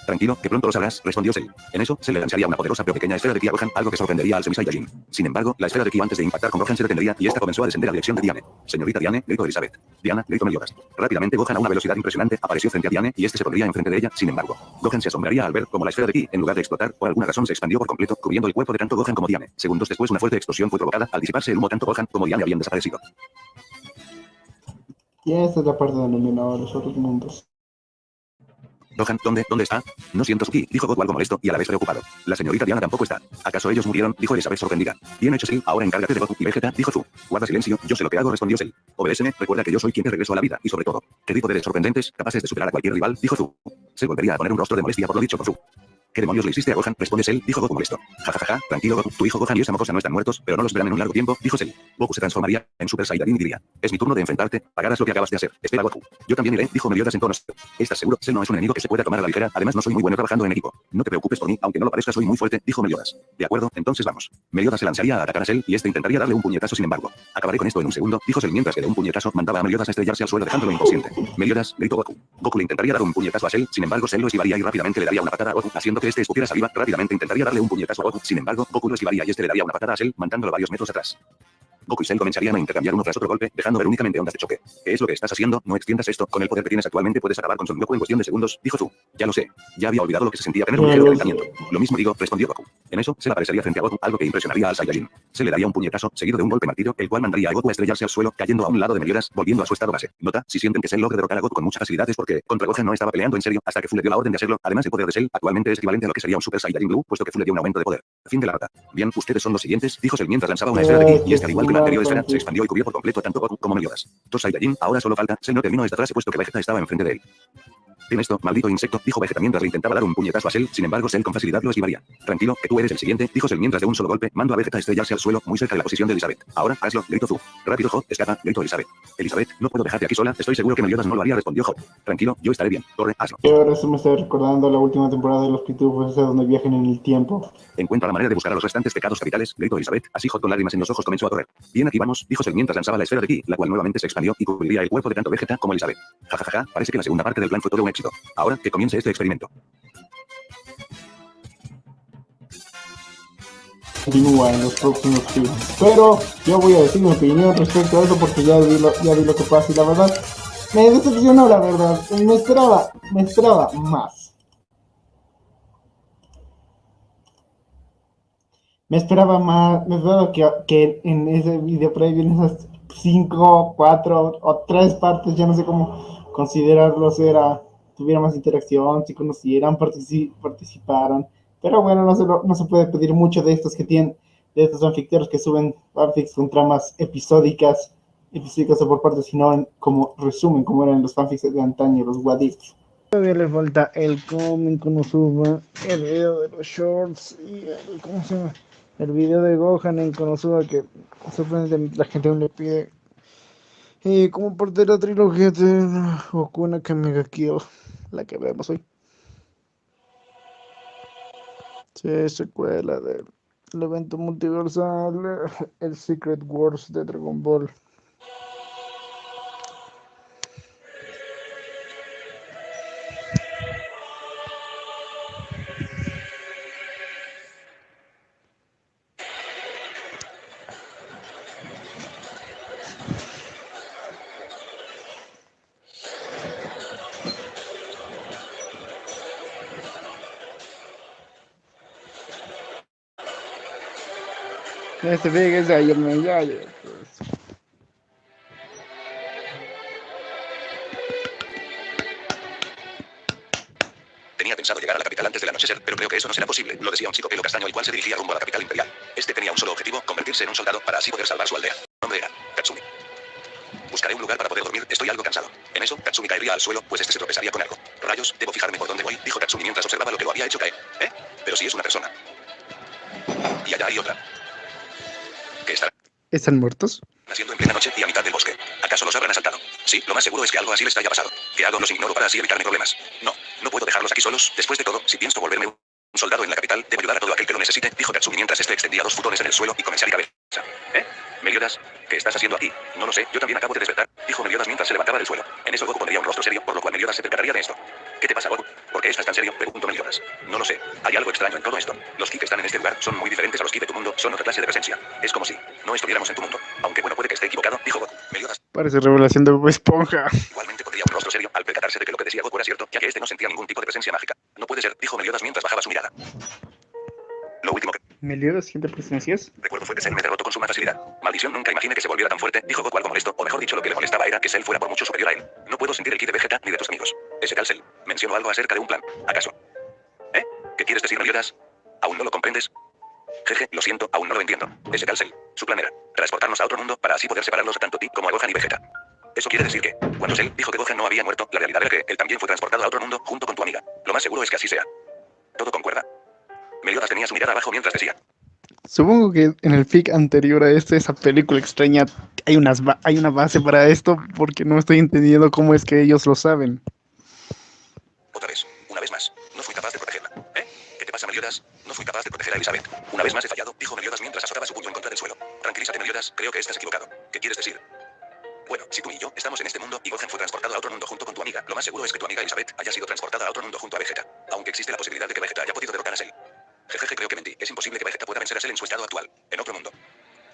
Tranquilo, que pronto lo sabrás, respondió Cell. En eso, se le lanzaría una poderosa pero pequeña esfera de ki a Gohan, algo que sorprendería al Semi Saiyajin. Sin embargo, la esfera de ki antes de impactar con Gohan se detendría y esta comenzó a descender a dirección de Diane. Señorita Diane, gritó Elizabeth. Diana, gritó Meliodas. Rápidamente Gohan a una velocidad impresionante apareció frente a Diane y este se pondría enfrente de ella. Sin embargo, Gohan se asombraría al ver cómo la esfera de ki, en lugar de explotar, por alguna razón se expandió por completo, cubriendo el cuerpo de tanto Gohan como Diane. Segundos después, una fuerte explosión fue provocada al disiparse el humo tanto Gohan como Diane habían desaparecido. Y esta es la parte donde los otros mundos. Gohan, ¿dónde, dónde está? No siento su dijo Goku algo molesto y a la vez preocupado. La señorita Diana tampoco está. ¿Acaso ellos murieron? Dijo Elizabeth sorprendida. Bien hecho, sí, ahora encárgate de Goku y Vegeta, dijo Fu. Guarda silencio, yo sé lo que hago, respondió Cell. Obedéceme, recuerda que yo soy quien te regreso a la vida, y sobre todo, que di poderes sorprendentes, capaces de superar a cualquier rival, dijo Fu. Se volvería a poner un rostro de molestia por lo dicho por. ¿Qué demonios le hiciste a Gohan? Responde Cell, dijo Goku molesto. Ja, ja, ja, ja, tranquilo Goku, tu hijo Gohan y esa mocosa no están muertos, pero no los verán en un largo tiempo, dijo Cell. Goku se transformaría en Super Saiyajin y diría, es mi turno de enfrentarte, pagarás lo que acabas de hacer. Espera Goku. Yo también iré, dijo Meliodas en tono. ¿Estás seguro? Cell no es un enemigo que se pueda tomar a la ligera, además no soy muy bueno trabajando en equipo. No te preocupes por mí, aunque no lo parezca soy muy fuerte, dijo Meliodas. De acuerdo, entonces vamos. Meliodas se lanzaría a atacar a Cell y este intentaría darle un puñetazo sin embargo. Acabaré con esto en un segundo, dijo Cell mientras que de un puñetazo mandaba a Meliodas a estrellarse al suelo dejándolo inconsciente. Meliodas, gritó Goku. Goku le intentaría dar un puñetazo a Cell, sin embargo Cell lo esquivaría y rápidamente le daría una patada a Goku, haciendo que este escupiera saliva. Rápidamente intentaría darle un puñetazo a Goku, sin embargo, Goku lo esquivaría y este le daría una patada a Cell, mandándolo varios metros atrás. Goku y Cell comenzarían a intercambiar uno tras otro golpe, dejando ver únicamente ondas de choque. ¿Qué es lo que estás haciendo? No extiendas esto. Con el poder que tienes actualmente puedes acabar con Son Goku en cuestión de segundos, dijo Fu. Ya lo sé. Ya había olvidado lo que se sentía tener un ligero calentamiento. Lo mismo digo, respondió Goku. En eso, Cell aparecería frente a Goku, algo que impresionaría al Saiyajin. Se le daría un puñetazo, seguido de un golpe martillo, el cual mandaría a Goku a estrellarse al suelo, cayendo a un lado de Meliodas, volviendo a su estado base. Nota, si sienten que Cell logra derrotar a Goku con mucha facilidad es porque contra Gohan no estaba peleando en serio hasta que Fu le dio la orden de hacerlo. Además, el poder de Cell actualmente es equivalente a lo que sería un Super Saiyajin Blue, puesto que Fu le dio un aumento de poder. Fin de la nota. Bien, ustedes son los siguientes, dijo Cell mientras lanzaba una esfera de ki, y esta al igual que la anterior esfera, se expandió y cubrió por completo tanto Goku como Meliodas. Dos Saiyajin, ahora solo falta, Cell no terminó esta frase puesto que Vegeta estaba enfrente de él. Bien esto, maldito insecto, dijo Vegeta mientras le intentaba dar un puñetazo a Cell, sin embargo Cell con facilidad lo esquivaría. Tranquilo, que tú eres el siguiente, dijo Cell mientras de un solo golpe, mando a Vegeta estrellarse al suelo, muy cerca de la posición de Elizabeth. Ahora, hazlo, gritó Fu. Rápido, Hot, escapa, gritó Elizabeth. Elizabeth, no puedo dejarte aquí sola, estoy seguro que Meliodas no lo haría, respondió Hot. Tranquilo, yo estaré bien, corre, hazlo. Y ahora se me está recordando la última temporada de los Pitufos, donde viajan en el tiempo. Encuentra la manera de buscar a los restantes pecados capitales, gritó Elizabeth, así Hot con lágrimas en los ojos comenzó a correr. Bien, aquí vamos, dijo Cell mientras lanzaba la esfera de ki, la cual nuevamente se expandió y cubriría el cuerpo de tanto Vegeta como Elizabeth. Ja, ja, ja, ja, parece que la segunda parte del plan fue todo un Ahora, que comience este experimento. Continúa en los próximos films. Pero yo voy a decir mi opinión respecto a eso porque ya vi lo, ya vi lo que pasa y la verdad me decepcionó la verdad. Me esperaba, me esperaba más. Me esperaba más, me esperaba que, que en ese video previo, en esas cinco, cuatro o tres partes, ya no sé cómo considerarlos, era, tuviera más interacción, si conocieran, partici- participaran. Pero bueno, no se, lo- no se puede pedir mucho de estos que tienen, de estos fanficteros que suben fanfics con tramas episódicas, episódicas o por partes, sino como resumen, como eran los fanfics de antaño, los what. Todavía le falta el cómic como suba, el video de los shorts y el, ¿cómo se llama? El video de Gohan en Konosuba que sorprendente la gente le pide. Y como parte de la trilogía de Okuna que Mega Kill, la que vemos hoy. Sí, secuela del el evento multiversal, el Secret Wars de Dragon Ball. Este de ayer, me ya. Tenía pensado llegar a la capital antes del anochecer, pero creo que eso no será posible. Lo decía un chico pelo castaño el cual se dirigía rumbo a la capital imperial. Este tenía un solo objetivo, convertirse en un soldado para así poder salvar su aldea. Nombre era Katsumi. Buscaré un lugar para poder dormir, estoy algo cansado. En eso, Katsumi caería al suelo, pues este se tropezaría con algo. Rayos, debo fijarme por dónde voy, dijo Katsumi mientras observaba lo que lo había hecho caer. ¿Eh? Pero si es una persona. Y allá hay otra. ¿Qué estará ¿Están muertos? haciendo en plena noche y a mitad del bosque? ¿Acaso los habrán asaltado? Sí, lo más seguro es que algo así les haya pasado. ¿Qué hago? Los ignoro para así evitarme problemas. No, no puedo dejarlos aquí solos. Después de todo, si pienso volverme un soldado en la capital, debo ayudar a todo aquel que lo necesite, dijo Katsumi mientras este extendía dos futones en el suelo y comenzó a cabeza. ¿Eh? Meliodas, ¿qué estás haciendo aquí? No lo sé, yo también acabo de despertar, dijo Meliodas mientras se levantaba del suelo. En eso Goku pondría un rostro serio, por lo cual Meliodas se percataría de esto. ¿Qué te pasa, Goku? ¿Por qué estás tan serio? Preguntó Meliodas. No lo sé. Hay algo extraño en todo esto. Los ki que están en este lugar son muy diferentes a los Parece revelación de Bob Esponja. igualmente pondría un rostro serio al percatarse de que lo que decía Goku era cierto, ya que este no sentía ningún tipo de presencia mágica. No puede ser, dijo Meliodas mientras bajaba su mirada. Lo último que ¿Meliodas siente presencias? recuerdo fue que Cell me derrotó con suma facilidad. Maldición, nunca imaginé que se mirada abajo mientras decía. Supongo que en el fic anterior a este, esa película extraña, hay, unas hay una base para esto porque no estoy entendiendo cómo es que ellos lo saben. Otra vez, una vez más, no fui capaz de protegerla. ¿Eh? ¿Qué te pasa, Meliodas? No fui capaz de proteger a Elizabeth. Una vez más he fallado, dijo Meliodas mientras azotaba su puño en contra del suelo. Tranquilízate, Meliodas, creo que estás equivocado. ¿Qué quieres decir? Bueno, si tú y yo estamos en este mundo y Gohan fue transportado a otro mundo junto con tu amiga, lo más seguro es que tu amiga Elizabeth haya sido transportada a otro mundo junto a Vegeta. Aunque existe la posibilidad de que Vegeta haya podido derrotar a Cell. Jejeje, creo que mentí. Es imposible que Vegeta pueda vencer a Cell en su estado actual. En otro mundo.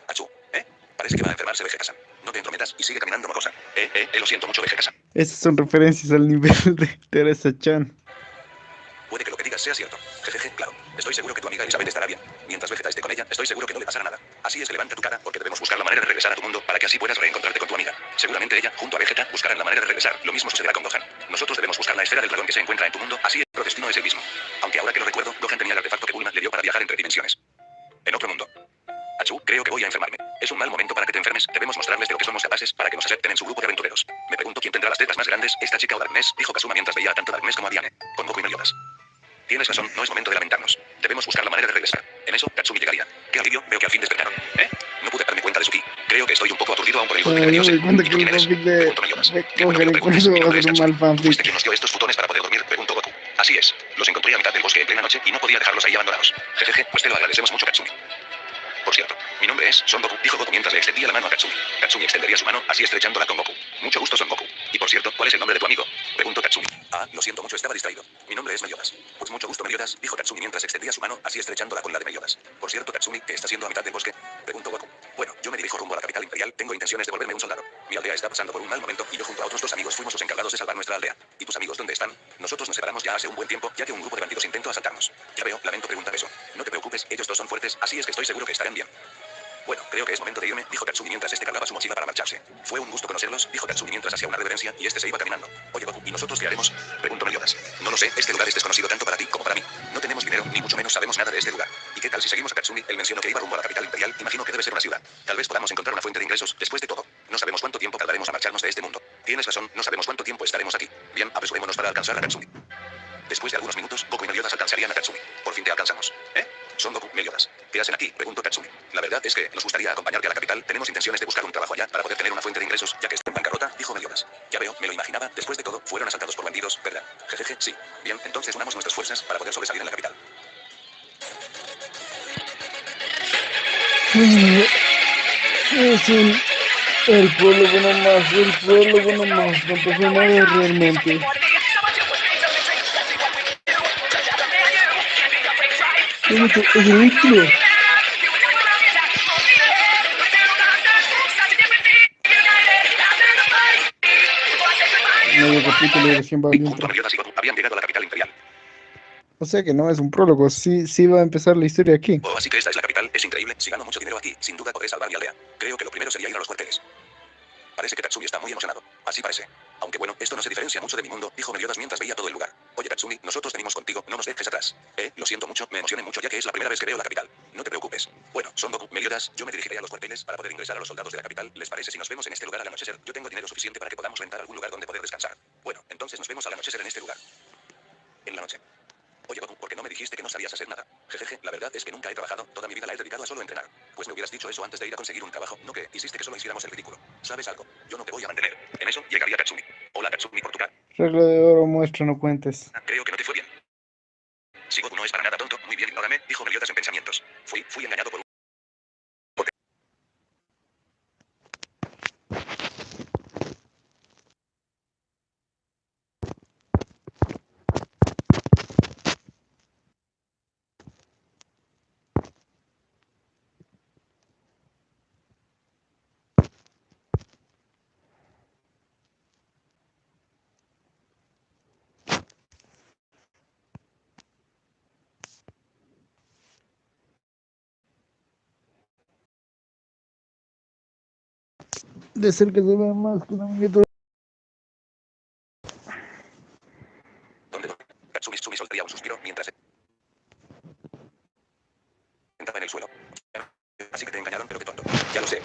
Achú, ¿eh? Parece que va a enfermarse Vegeta-san. No te entrometas y sigue caminando, mocosa. Eh, eh, eh, lo siento mucho, Vegeta-san. Estas son referencias al nivel de Teresa Chan. Puede que lo que digas sea cierto. Jejeje, claro. Estoy seguro que tu amiga Elizabeth estará bien. Mientras Vegeta esté con ella, estoy seguro que no le pasará nada. Así es que levanta tu cara, porque debemos buscar la manera de regresar a tu mundo para que así puedas reencontrarte con tu amiga. Seguramente ella, junto a Vegeta, buscarán la manera de regresar. Lo mismo sucederá con Gohan. Nosotros debemos buscar la esfera del dragón que se encuentra en tu mundo, así es, nuestro destino es el mismo. Aunque ahora que lo recuerdo, Gohan tenía el artefacto viajar entre dimensiones. En otro mundo. Achú, creo que voy a enfermarme. Es un mal momento para que te enfermes. Debemos mostrarles de lo que somos capaces para que nos acepten en su grupo de aventureros. Me pregunto quién tendrá las tetas más grandes, esta chica o Darkness, dijo Kazuma mientras veía a tanto Darkness como a Diane. Con Goku y Meliodas. Tienes razón, no es momento de lamentarnos. Debemos buscar la manera de regresar. En eso, Katsumi llegaría. Qué alivio, veo que al fin despertaron. ¿Eh? No pude darme cuenta de su ki. Creo que estoy un poco aturdido aún por el golpe que me Ay, dio no me Cell. cuenta ¿Y que tú quién eres? de, Preguntó Meliodas. de con eso es un mal fanfic. ¿Fuiste quien nos dio estos futones para poder dormir? Preguntó Goku. Así es. Los encontré a mitad del bosque en plena noche y no podía dejarlos ahí abandonados. Jejeje, pues te lo agradecemos mucho, Katsumi. Por cierto, mi nombre es Son Goku, dijo Goku mientras le extendía la mano a Katsumi. Katsumi extendería su mano, así estrechándola con Goku. Mucho gusto, Son Goku. Y por cierto, ¿cuál es el nombre de tu amigo? Preguntó Katsumi. Ah, lo siento mucho, estaba distraído. Mi nombre es Meliodas. Pues mucho gusto, Meliodas, dijo Katsumi mientras extendía su mano, así estrechándola con la de Meliodas. Por cierto, Katsumi, ¿qué está haciendo a mitad del bosque? Preguntó Goku. Bueno, yo me dirijo rumbo a la capital imperial, tengo intenciones de volverme un soldado. Mi aldea está pasando por un mal momento y yo junto a otros dos amigos fuimos los encargados de salvar nuestra aldea. ¿Y tus amigos dónde están? Nosotros nos separamos ya hace un buen tiempo, ya que un grupo de bandidos intentó asaltarnos. Ya veo, lamento preguntar eso. No te preocupes, ellos dos son fuertes, así es que estoy seguro que estarán bien. Bueno, creo que es momento de irme, dijo Katsumi mientras este cargaba su mochila para marcharse. Fue un gusto conocerlos, dijo Katsumi mientras hacía una reverencia y este se iba caminando. Oye, Goku, ¿y nosotros qué haremos? Preguntó Meliodas. No lo sé, este lugar es desconocido tanto para ti como para mí. No tenemos dinero, ni mucho menos sabemos nada de este lugar. ¿Y qué tal si seguimos a Katsumi? Él mencionó que iba rumbo a la capital imperial, imagino que debe ser una ciudad. Tal vez podamos encontrar una fuente de ingresos, después de todo. No sabemos cuánto tiempo tardaremos a marcharnos de este mundo. Tienes razón, no sabemos cuánto tiempo estaremos aquí. Bien, apresurémonos para alcanzar a Katsumi. Después de algunos minutos, Goku y Meliodas alcanzarían a Katsumi. Por fin te alcanzamos. ¿Eh? Son Goku, Meliodas. ¿Qué hacen aquí? Preguntó Katsumi. La verdad es que nos gustaría acompañarte a la capital. Tenemos intenciones de buscar un trabajo allá para poder tener una fuente de ingresos, ya que está en bancarrota, dijo Meliodas. Ya veo, me lo imaginaba. Después de todo, fueron asaltados por bandidos, ¿verdad? Jejeje, sí. Bien, entonces unamos nuestras fuerzas para poder sobresalir en la capital. Es. El pueblo bueno más, el pueblo bueno más, no nada realmente. Es intro. Medio capítulo y recién va habían llegado a la capital imperial. O sea que no es un prólogo, sí, sí va a empezar la historia aquí. Oh, así que esta es la capital, es increíble. Si gano mucho dinero aquí, sin duda podré salvar mi aldea. Creo que lo primero sería ir a los cuarteles. Parece que Tatsumi está muy emocionado. Así parece. Aunque bueno, esto no se diferencia mucho de mi mundo, dijo Meliodas mientras veía todo el lugar. Oye Tatsumi, nosotros venimos contigo, no nos dejes atrás. Eh, lo siento mucho, me emocioné mucho ya que es la primera vez que veo la capital. No te preocupes. Bueno, Son Goku, Meliodas, yo me dirigiré a los cuarteles para poder ingresar a los soldados de la capital. ¿Les parece si nos vemos en este lugar al anochecer? Yo tengo dinero suficiente para que podamos rentar algún lugar donde poder descansar. Bueno, entonces nos vemos al anochecer en este lugar. En la noche. Oye Goku, ¿por qué no me dijiste que no sabías hacer nada? Jejeje, la verdad es que nunca he trabajado, toda mi vida la he dedicado a solo entrenar. Pues me hubieras dicho eso antes de ir a conseguir un trabajo, no que hiciste que solo hiciéramos el ridículo. ¿Sabes algo? Yo no te voy a mantener. En eso llegaría Katsumi. Hola Katsumi por tu cara. Regla de oro, muestra, no cuentes. Creo que no te fue bien. Si Goku no es para nada tonto, muy bien, ignórame, dijo Meliodas en pensamientos. Fui, fui engañado por un... De cerca se ve más que un amiguito. ¿Dónde no? Katsumi Tsumi soltaría un suspiro mientras... se Sentaba en el suelo. Así que te engañaron, pero qué tonto. Ya lo sé.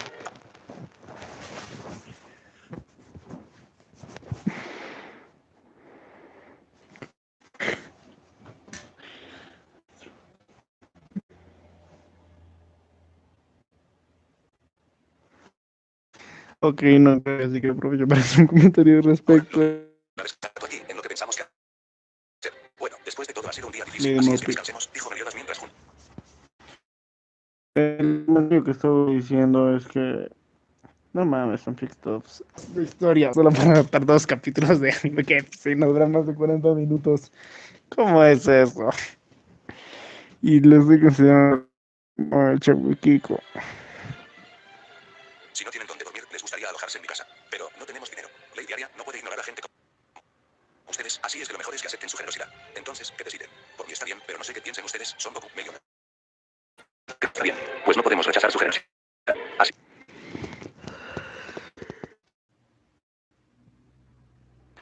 Ok, no, así que aprovecho para hacer un comentario al respecto. Aquí, en lo que pensamos que... hacer. Bueno, después de todo ha sido un día difícil, así es que ok. descansemos, dijo Meliodas mientras jun- El lo que estoy diciendo es que. No mames, son tops de historia. Solo para adaptar dos capítulos de anime que sí nos duran más de 40 minutos. ¿Cómo es eso? Y lo estoy considerando el Kiko. Si no tienen dónde dormir, les gustaría alojarse en mi casa. Pero no tenemos dinero. Ley diaria no puede ignorar a gente como... Ustedes, así es su generosidad. Entonces, ¿qué deciden? Por mí está bien, pero no sé qué piensen ustedes. Son Goku, Meliodas. Está bien, pues no podemos rechazar su generosidad. Así.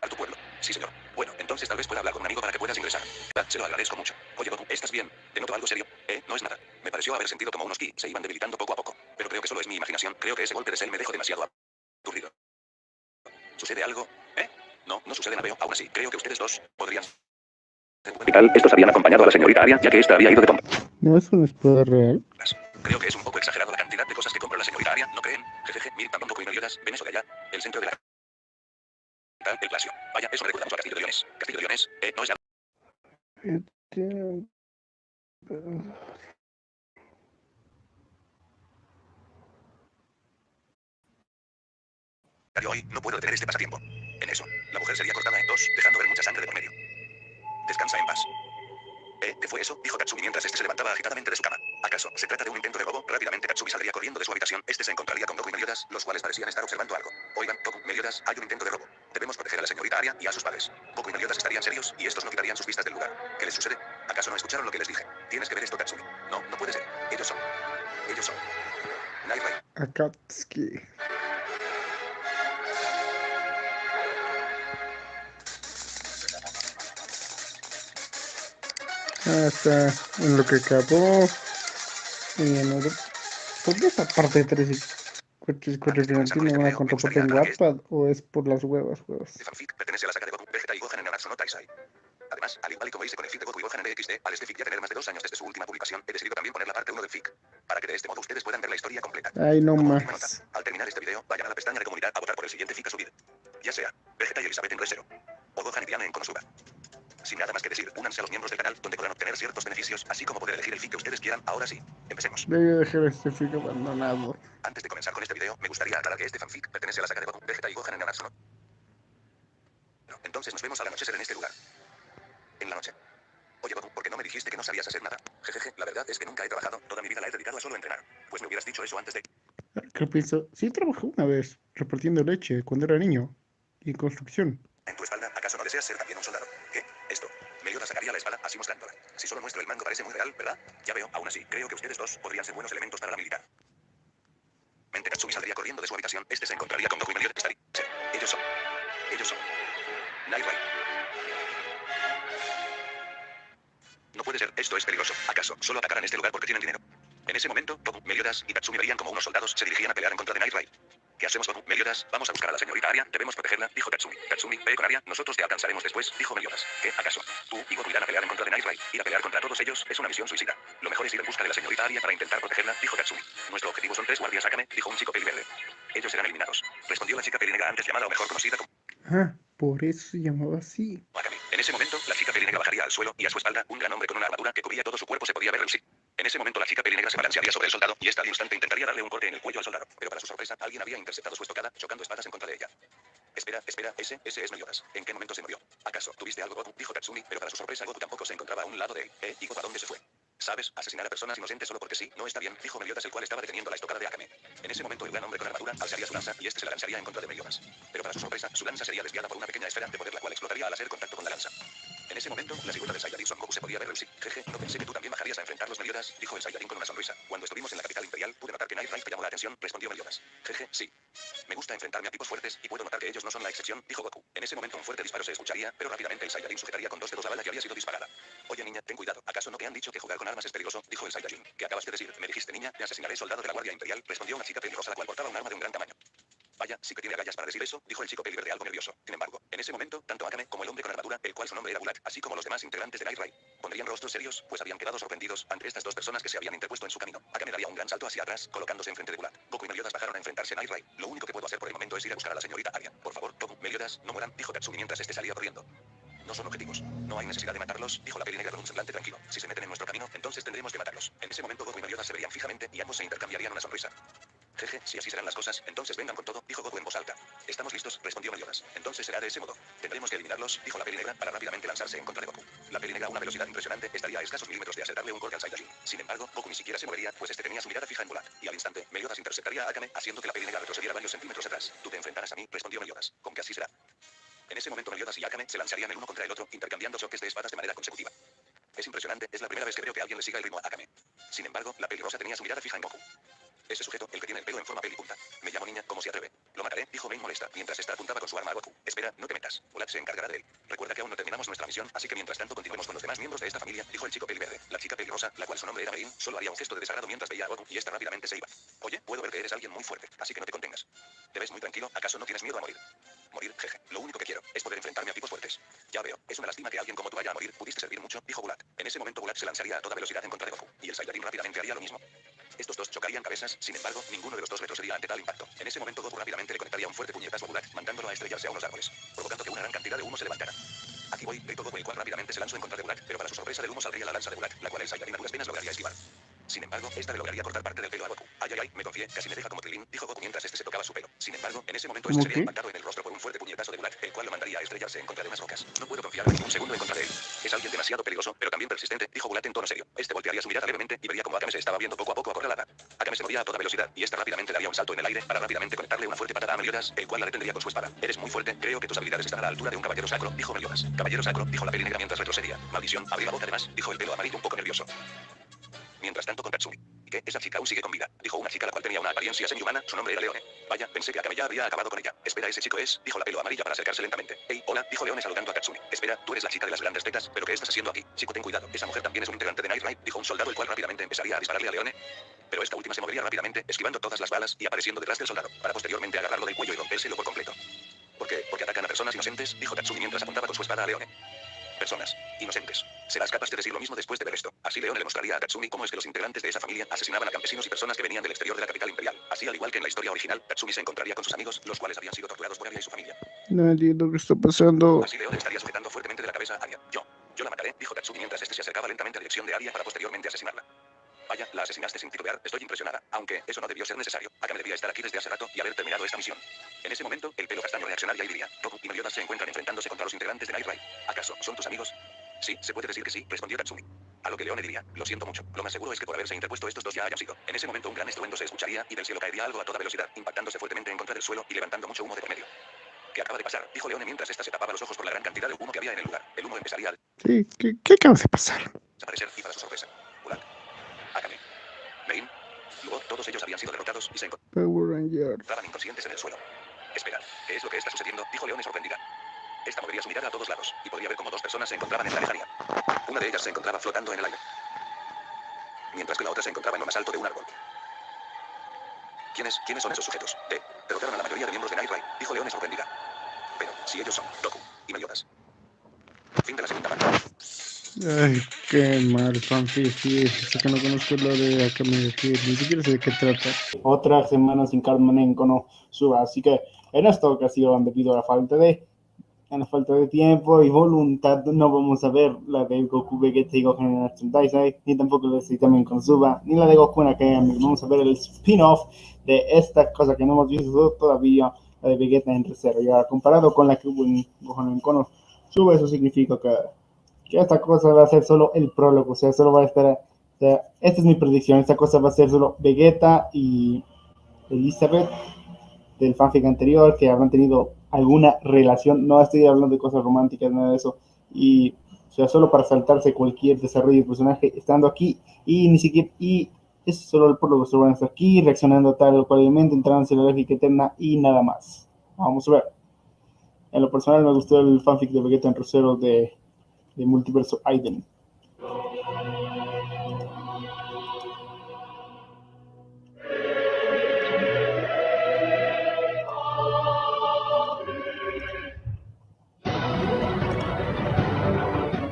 A tu pueblo. Sí, señor. Bueno, entonces tal vez pueda hablar con un amigo para que puedas ingresar. Se lo agradezco mucho. Oye, Goku, ¿estás bien? ¿Te noto algo serio? Eh, no es nada. Me pareció haber sentido como unos ki se iban debilitando poco a poco. Pero creo que solo es mi imaginación. Creo que ese golpe de cel me dejó tal? Estos habían acompañado a la señorita Aria, ya que esta había ido de compras. ¿No es un spoiler real? Creo que es un poco exagerado la cantidad de cosas que compra la señorita Aria, ¿no creen? Jejeje, miren tampoco y Meliodas, ven eso de allá, el centro de la... El Palacio. Vaya, eso recuerda mucho a Castillo de Leones. Castillo de Leones, eh, no es nada. hoy, no puedo detener este pasatiempo. En eso, la mujer sería cortada en dos, dejando ver mucha sangre de por medio. Descansa en paz. ¿Eh? ¿Qué fue eso? Dijo Katsumi mientras este se levantaba agitadamente de su cama. ¿Acaso se trata de un intento de robo? Rápidamente Katsumi saldría corriendo de su habitación. Este se encontraría con Goku y Meliodas, los cuales parecían estar observando algo. Oigan, Goku, Meliodas, hay un intento de robo. Debemos proteger a la señorita Aria y a sus padres. Goku y Meliodas estarían serios y estos no quitarían sus vistas del lugar. ¿Qué les sucede? ¿Acaso no escucharon lo que les dije? Tienes que ver esto, Katsumi. No, no puede ser. Ellos son. Ellos son. Night. Akatsuki. Hasta en lo que acabó. Y en otro. ¿Por qué esta parte de 3 y 4 y 4 no van a contraparte en Wattpad o es por las huevas, huevas? Pertenece a la saga de Goku, Vegeta y Gohan en Nanatsu no Taisai. Además, al igual y como hice con el fic de Goku y Gohan en EXD, al este fic ya tener más de dos años desde su última publicación, he decidido también poner la parte 1 del fic, para que de este modo ustedes puedan ver la historia completa. Ay, no Como última nota, más. al terminar este video, vayan a la pestaña de comunidad a votar por el siguiente fic a subir. Ya sea, Vegeta y Elizabeth en Resero, o Gohan y Diana en Konosuba. Sin nada más que decir, únanse a los miembros del canal, donde podrán obtener ciertos beneficios, así como poder elegir el fic que ustedes quieran. Ahora sí, empecemos. Debí dejar este fic abandonado. Antes de comenzar con este video, me gustaría aclarar que este fanfic pertenece a la saga de Goku, Vegeta y Gohan en Nanatsu no. No, entonces nos vemos al anochecer en este lugar. En la noche. Oye Goku, ¿por qué no me dijiste que no sabías hacer nada? Jejeje, la verdad es que nunca he trabajado, toda mi vida la he dedicado a solo entrenar. Pues me hubieras dicho eso antes de... ¿Qué pienso? Sí, trabajé una vez repartiendo leche cuando era niño. Y construcción. En tu espalda, ¿acaso no deseas ser también un soldado? La espada así mostrándola. Si solo muestro el mango parece muy real, ¿verdad? Ya veo, aún así, creo que ustedes dos podrían ser buenos elementos para la militar. Mente Katsumi saldría corriendo de su habitación, este se encontraría con Goku y Meliodas ellos son. Ellos son. Night. No puede ser, esto es peligroso. ¿Acaso solo atacarán este lugar porque tienen dinero? En ese momento, Goku, Meliodas y Katsumi veían como unos soldados se dirigían a pelear en contra de Night. ¿Qué hacemos, Goku? Meliodas, vamos a buscar a la señorita Aria, debemos protegerla, dijo Katsumi. Katsumi, ve con Aria, nosotros te alcanzaremos después, dijo Meliodas. ¿Qué, acaso? Tú y Goku irán a pelear en contra de Night. Ir a pelear contra todos ellos es una misión suicida. Lo mejor es ir en busca de la señorita Aria para intentar protegerla, dijo Katsumi. Nuestro objetivo son tres guardias Akame, dijo un chico peli verde. Ellos serán eliminados. Respondió la chica peli negra antes llamada o mejor conocida como Ah, por eso se llamaba así. En ese momento, la chica peli negra bajaría al suelo y a su espalda, un gran hombre con una armadura que cubría todo su cuerpo se podía ver relucir. En ese momento, la chica peli negra se balancearía sobre el soldado y esta al instante intentaría darle un corte en el cuello al soldado. Pero para su sorpresa, alguien había interceptado su estocada, chocando espadas en contra de ella. Espera, espera, ese, ese es Meliodas. ¿En qué momento se movió? ¿Acaso tuviste algo, Goku? Dijo Katsumi, pero para su sorpresa, Goku tampoco se encontraba a un lado de él. ¿Eh? ¿Y Goku dónde se fue? ¿Sabes? Asesinar a personas inocentes solo porque sí, no está bien, dijo Meliodas, el cual estaba deteniendo la estocada de Akame. En ese momento, el gran hombre con armadura alzaría su lanza y este se la lanzaría en contra de Meliodas. Pero para su sorpresa, su lanza sería desviada por una pequeña esfera de poder, la cual explotaría al hacer contacto con la lanza. En ese momento, la silueta del Saiyajin Son Goku se podía ver relucir. Jeje, no pensé que tú también bajarías a enfrentarlos, Meliodas, dijo el Saiyajin con una sonrisa. Cuando estuvimos en la capital imperial, pude notar que Night Raid te llamó la atención, respondió Meliodas. Jeje, sí. Me gusta enfrentarme a tipos fuertes y puedo notar que ellos no son la excepción, dijo Goku. En ese momento un fuerte disparo se escucharía, pero rápidamente el Saiyajin sujetaría con dos dedos la bala que había sido disparada. Oye niña, ten cuidado. ¿Acaso no te han dicho que jugar con armas es peligroso? Dijo el Saiyajin. ¿Qué acabas de decir? Me dijiste niña, te asesinaré soldado de la Guardia Imperial, respondió una chica peligrosa la cual portaba un arma de un gran tamaño. Vaya, sí que tiene agallas para decir eso, dijo el chico peli verde algo nervioso. Sin embargo, en ese momento, tanto Akame como el hombre con armadura, el cual su nombre era Bulat, así como los demás integrantes de Night Raid, pondrían rostros serios, pues habían quedado sorprendidos ante estas dos personas que se habían interpuesto en su camino. Akame daría un gran salto hacia atrás, colocándose enfrente de Bulat. Goku y Meliodas bajaron a enfrentarse a Raid. Lo único que puedo hacer por el momento es ir a buscar a la señorita Aria. Por favor, Goku, Meliodas, no mueran, dijo Katsumi mientras este salía corriendo. No son objetivos. No hay necesidad de matarlos, dijo la peli negra con un semblante tranquilo. Si se meten en nuestro camino, entonces tendremos que matarlos. En ese momento Goku y Meliodas se verían fijamente y ambos se intercambiarían una sonrisa. Jeje, si así serán las cosas, entonces vengan con todo, dijo Goku en voz alta. Estamos listos, respondió Meliodas. Entonces será de ese modo. Tendremos que eliminarlos, dijo la peli negra, para rápidamente lanzarse en contra de Goku. La peli negra a una velocidad impresionante estaría a escasos milímetros de acertarle un corte al Saiyajin. Sin embargo, Goku ni siquiera se movería, pues este tenía su mirada fija en Bulat. Y al instante, Meliodas interceptaría a Akame, haciendo que la peli negra retrocediera varios centímetros atrás. Tú te enfrentarás a mí, respondió Meliodas. Con que así será. En ese momento Meliodas y Akame se lanzarían el uno contra el otro, intercambiando choques de espadas de manera consecutiva. Es impresionante, es la primera vez que veo que alguien le siga el ritmo a Akame. Sin embargo, la pelirrosa tenía su mirada fija en Goku. Ese sujeto, el que tiene el pelo en forma pelipunta. Me llamo niña, como se atreve. Lo mataré, dijo Main molesta, mientras esta apuntaba con su arma a Goku. Espera, no te metas. Bulat se encargará de él. Recuerda que aún no terminamos nuestra misión, así que mientras tanto continuemos con los demás miembros de esta familia, dijo el chico peliverde. La chica pelirrosa, la cual su nombre era Marin, solo haría un gesto de desagrado mientras veía a Goku y esta rápidamente se iba. Oye, puedo ver que eres alguien muy fuerte, así que no te contengas. Te ves muy tranquilo, ¿acaso no tienes miedo a morir? Morir, jeje. Lo único que quiero es poder enfrentarme a tipos fuertes. Ya veo, es una lástima que alguien como tú vaya a morir. Pudiste servir mucho, dijo Bulat. En ese momento Bulat se lanzaría a toda velocidad en contra de Goku, y el Saiyajin rápidamente haría lo mismo. Estos dos chocarían cabezas, sin embargo, ninguno de los dos retrocedía ante tal impacto. En ese momento Goku rápidamente le conectaría un fuerte puñetazo a Bulat, mandándolo a estrellarse a unos árboles, provocando que una gran cantidad de humo se levantara. Aquí voy, gritó Goku el cual rápidamente se lanzó en contra de Bulat, pero para su sorpresa del humo saldría la lanza de Bulat, la cual el Saiyajin a duras penas lograría esquivar. Sin embargo, esta le lograría cortar parte del pelo a Goku. Ay, ay, ay, me confié, casi me deja como trilín, dijo Goku mientras este se tocaba su pelo. Sin embargo, en ese momento este ¿Cómo sería impactado en el rostro por un fuerte puñetazo de Bulat, el cual lo mandaría a estrellarse en contra de unas rocas. No puedo confiar ni un segundo en contra de él. Es alguien demasiado peligroso, pero también persistente, dijo Bulat en tono serio. Este voltearía su mirada levemente y vería como Akame se estaba viendo poco a poco acorralada. Akame se movía a toda velocidad y esta rápidamente daría un salto en el aire para rápidamente conectarle una fuerte patada a Meliodas, el cual la detendría con su espada. Eres muy fuerte, creo que tus habilidades están a la altura de un caballero sacro, dijo Meliodas. Caballero sacro, dijo la peli negra mientras retrocedía. Maldición, abrí la boca además, dijo el pelo amarillo un poco nervioso. Mientras tanto con Katsumi. ¿Y qué? Esa chica aún sigue con vida. Dijo una chica la cual tenía una apariencia semi-humana, su nombre era Leone. Vaya, pensé que Akame ya había acabado con ella. Espera, ese chico es, dijo la pelo amarilla para acercarse lentamente. Hey, hola, dijo Leone saludando a Katsumi. Espera, tú eres la chica de las grandes tetas, pero ¿qué estás haciendo aquí? Chico, ten cuidado, esa mujer también es un integrante de Night Raid, dijo un soldado el cual rápidamente empezaría a dispararle a Leone. Pero esta última se movería rápidamente, esquivando todas las balas y apareciendo detrás del soldado, para posteriormente agarrarlo del cuello y rompérselo por completo. ¿Por qué? Porque atacan a personas inocentes, dijo Katsumi mientras apuntaba con su espada a Leone. Personas inocentes. Serás capaz de decir lo mismo después de ver esto. Así Leone le mostraría a Katsumi cómo es que los integrantes de esa familia asesinaban a campesinos y personas que venían del exterior de la capital imperial. Así al igual que en la historia original, Katsumi se encontraría con sus amigos, los cuales habían sido torturados por Arya y su familia. No entiendo qué está pasando. Así Leone estaría sujetando fuertemente de la cabeza a Arya. Yo. Yo la mataré, dijo Katsumi mientras este se acercaba lentamente a dirección de Arya para posteriormente asesinarla. Vaya, la asesinaste sin titubear, estoy impresionada. Aunque eso no debió ser necesario. Akame debía estar aquí desde hace rato y haber terminado esta misión. En ese momento, el pelo castaño reaccionaría y diría, Goku y Meliodas se encuentran enfrentándose contra los integrantes de Night Raid. ¿Acaso son tus amigos? Sí, se puede decir que sí, respondió Katsumi. A lo que Leone diría, lo siento mucho. Lo más seguro es que por haberse interpuesto estos dos ya hayan sido. En ese momento un gran estruendo se escucharía y del cielo caería algo a toda velocidad, impactándose fuertemente en contra del suelo y levantando mucho humo de por medio. ¿Qué acaba de pasar? Dijo Leone mientras esta se tapaba los ojos por la gran cantidad de humo que había en el lugar. El humo empezaría al Sí, ¿qué, qué acaba de pasar? desaparecer y para su sorpresa, Main, luego todos ellos habían sido derrotados y se encontraban inconscientes en el suelo. Espera, ¿qué es lo que está sucediendo? Dijo Leone sorprendida. Esta movería su mirada a todos lados y podría ver cómo dos personas se encontraban en la lejanía. Una de ellas se encontraba flotando en el aire, mientras que la otra se encontraba en lo más alto de un árbol. ¿Quiénes, ¿Quiénes son esos sujetos? D. Derrotaron a la mayoría de miembros de Night dijo Leone sorprendida. Pero, si ellos son Goku y Meliodas. Fin de la segunda parte. Ay, qué mal fanfic. Sí, eso que no conozco lo de Akame Kid. Ni siquiera sé de qué trata. Otra semana sin Carmen en Kono Suba, así que en esta ocasión, debido a la falta de a la falta de tiempo y voluntad, no vamos a ver la de Goku Vegeta y Gohan en Action Taisai, ni tampoco la de también con Suba, ni la de Goku en Akame. Vamos a ver el spin-off de esta cosa que no hemos visto todavía, la de Vegeta en reserva. Ya comparado con la que hubo en Gohan en Kono Suba, eso significa que, que esta cosa va a ser solo el prólogo, o sea, solo va a estar... O sea, esta es mi predicción, esta cosa va a ser solo Vegeta y Elizabeth del fanfic anterior, que habrán tenido alguna relación, no estoy hablando de cosas románticas, nada de eso, y o sea, solo para saltarse cualquier desarrollo de personaje estando aquí, y ni siquiera, y es solo el prólogo, solo van a estar aquí, reaccionando tal o cual elemento, entrando en la lógica eterna y nada más. Vamos a ver. En lo personal me gustó el fanfic de Vegeta en Rosero de, de Multiverso Aiden.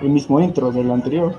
el mismo intro del anterior.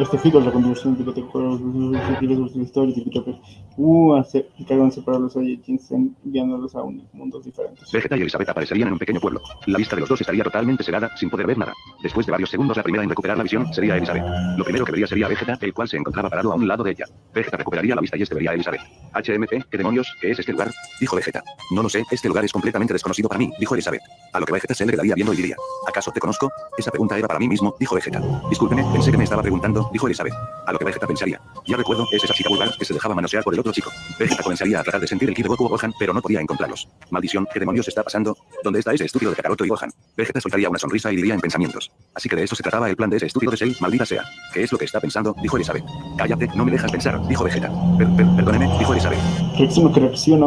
Este fico es la contribución de que te juegos de su historia y que uh, hace y cargan separar los Saiyajins enviándolos a un- mundos diferentes. Vegeta y Elizabeth aparecerían en un pequeño pueblo. La vista de los dos estaría totalmente cegada, sin poder ver nada. Después de varios segundos, la primera en recuperar la visión sería Elizabeth. Lo primero que vería sería Vegeta, el cual se encontraba parado a un lado de ella. Vegeta recuperaría la vista y este vería a Elizabeth. HMP, ¿qué demonios? ¿Qué es este lugar? Dijo Vegeta. No lo sé, este lugar es completamente desconocido para mí, dijo Elizabeth. A lo que Vegeta se le quedaría viendo y diría, ¿acaso te conozco? Esa pregunta era para mí mismo, dijo Vegeta. Discúlpeme, pensé que me estaba preguntando, dijo Elizabeth. A lo que Vegeta pensaría, ya recuerdo, es esa chica vulgar que se dejaba manosear por el otro chico. Vegeta comenzaría a tratar de sentir el ki de Goku o Gohan, pero no podía encontrarlos. Maldición, ¿qué demonios está pasando? ¿Dónde está ese estúpido de Kakaroto y Gohan? Vegeta soltaría una sonrisa y diría en pensamientos. Así que de eso se trataba el plan de ese estúpido de Cell, maldita sea. ¿Qué es lo que está pensando? Dijo Elizabeth. Cállate, no me dejas pensar, dijo Vegeta. Per- per- perdóneme, dijo Elizabeth.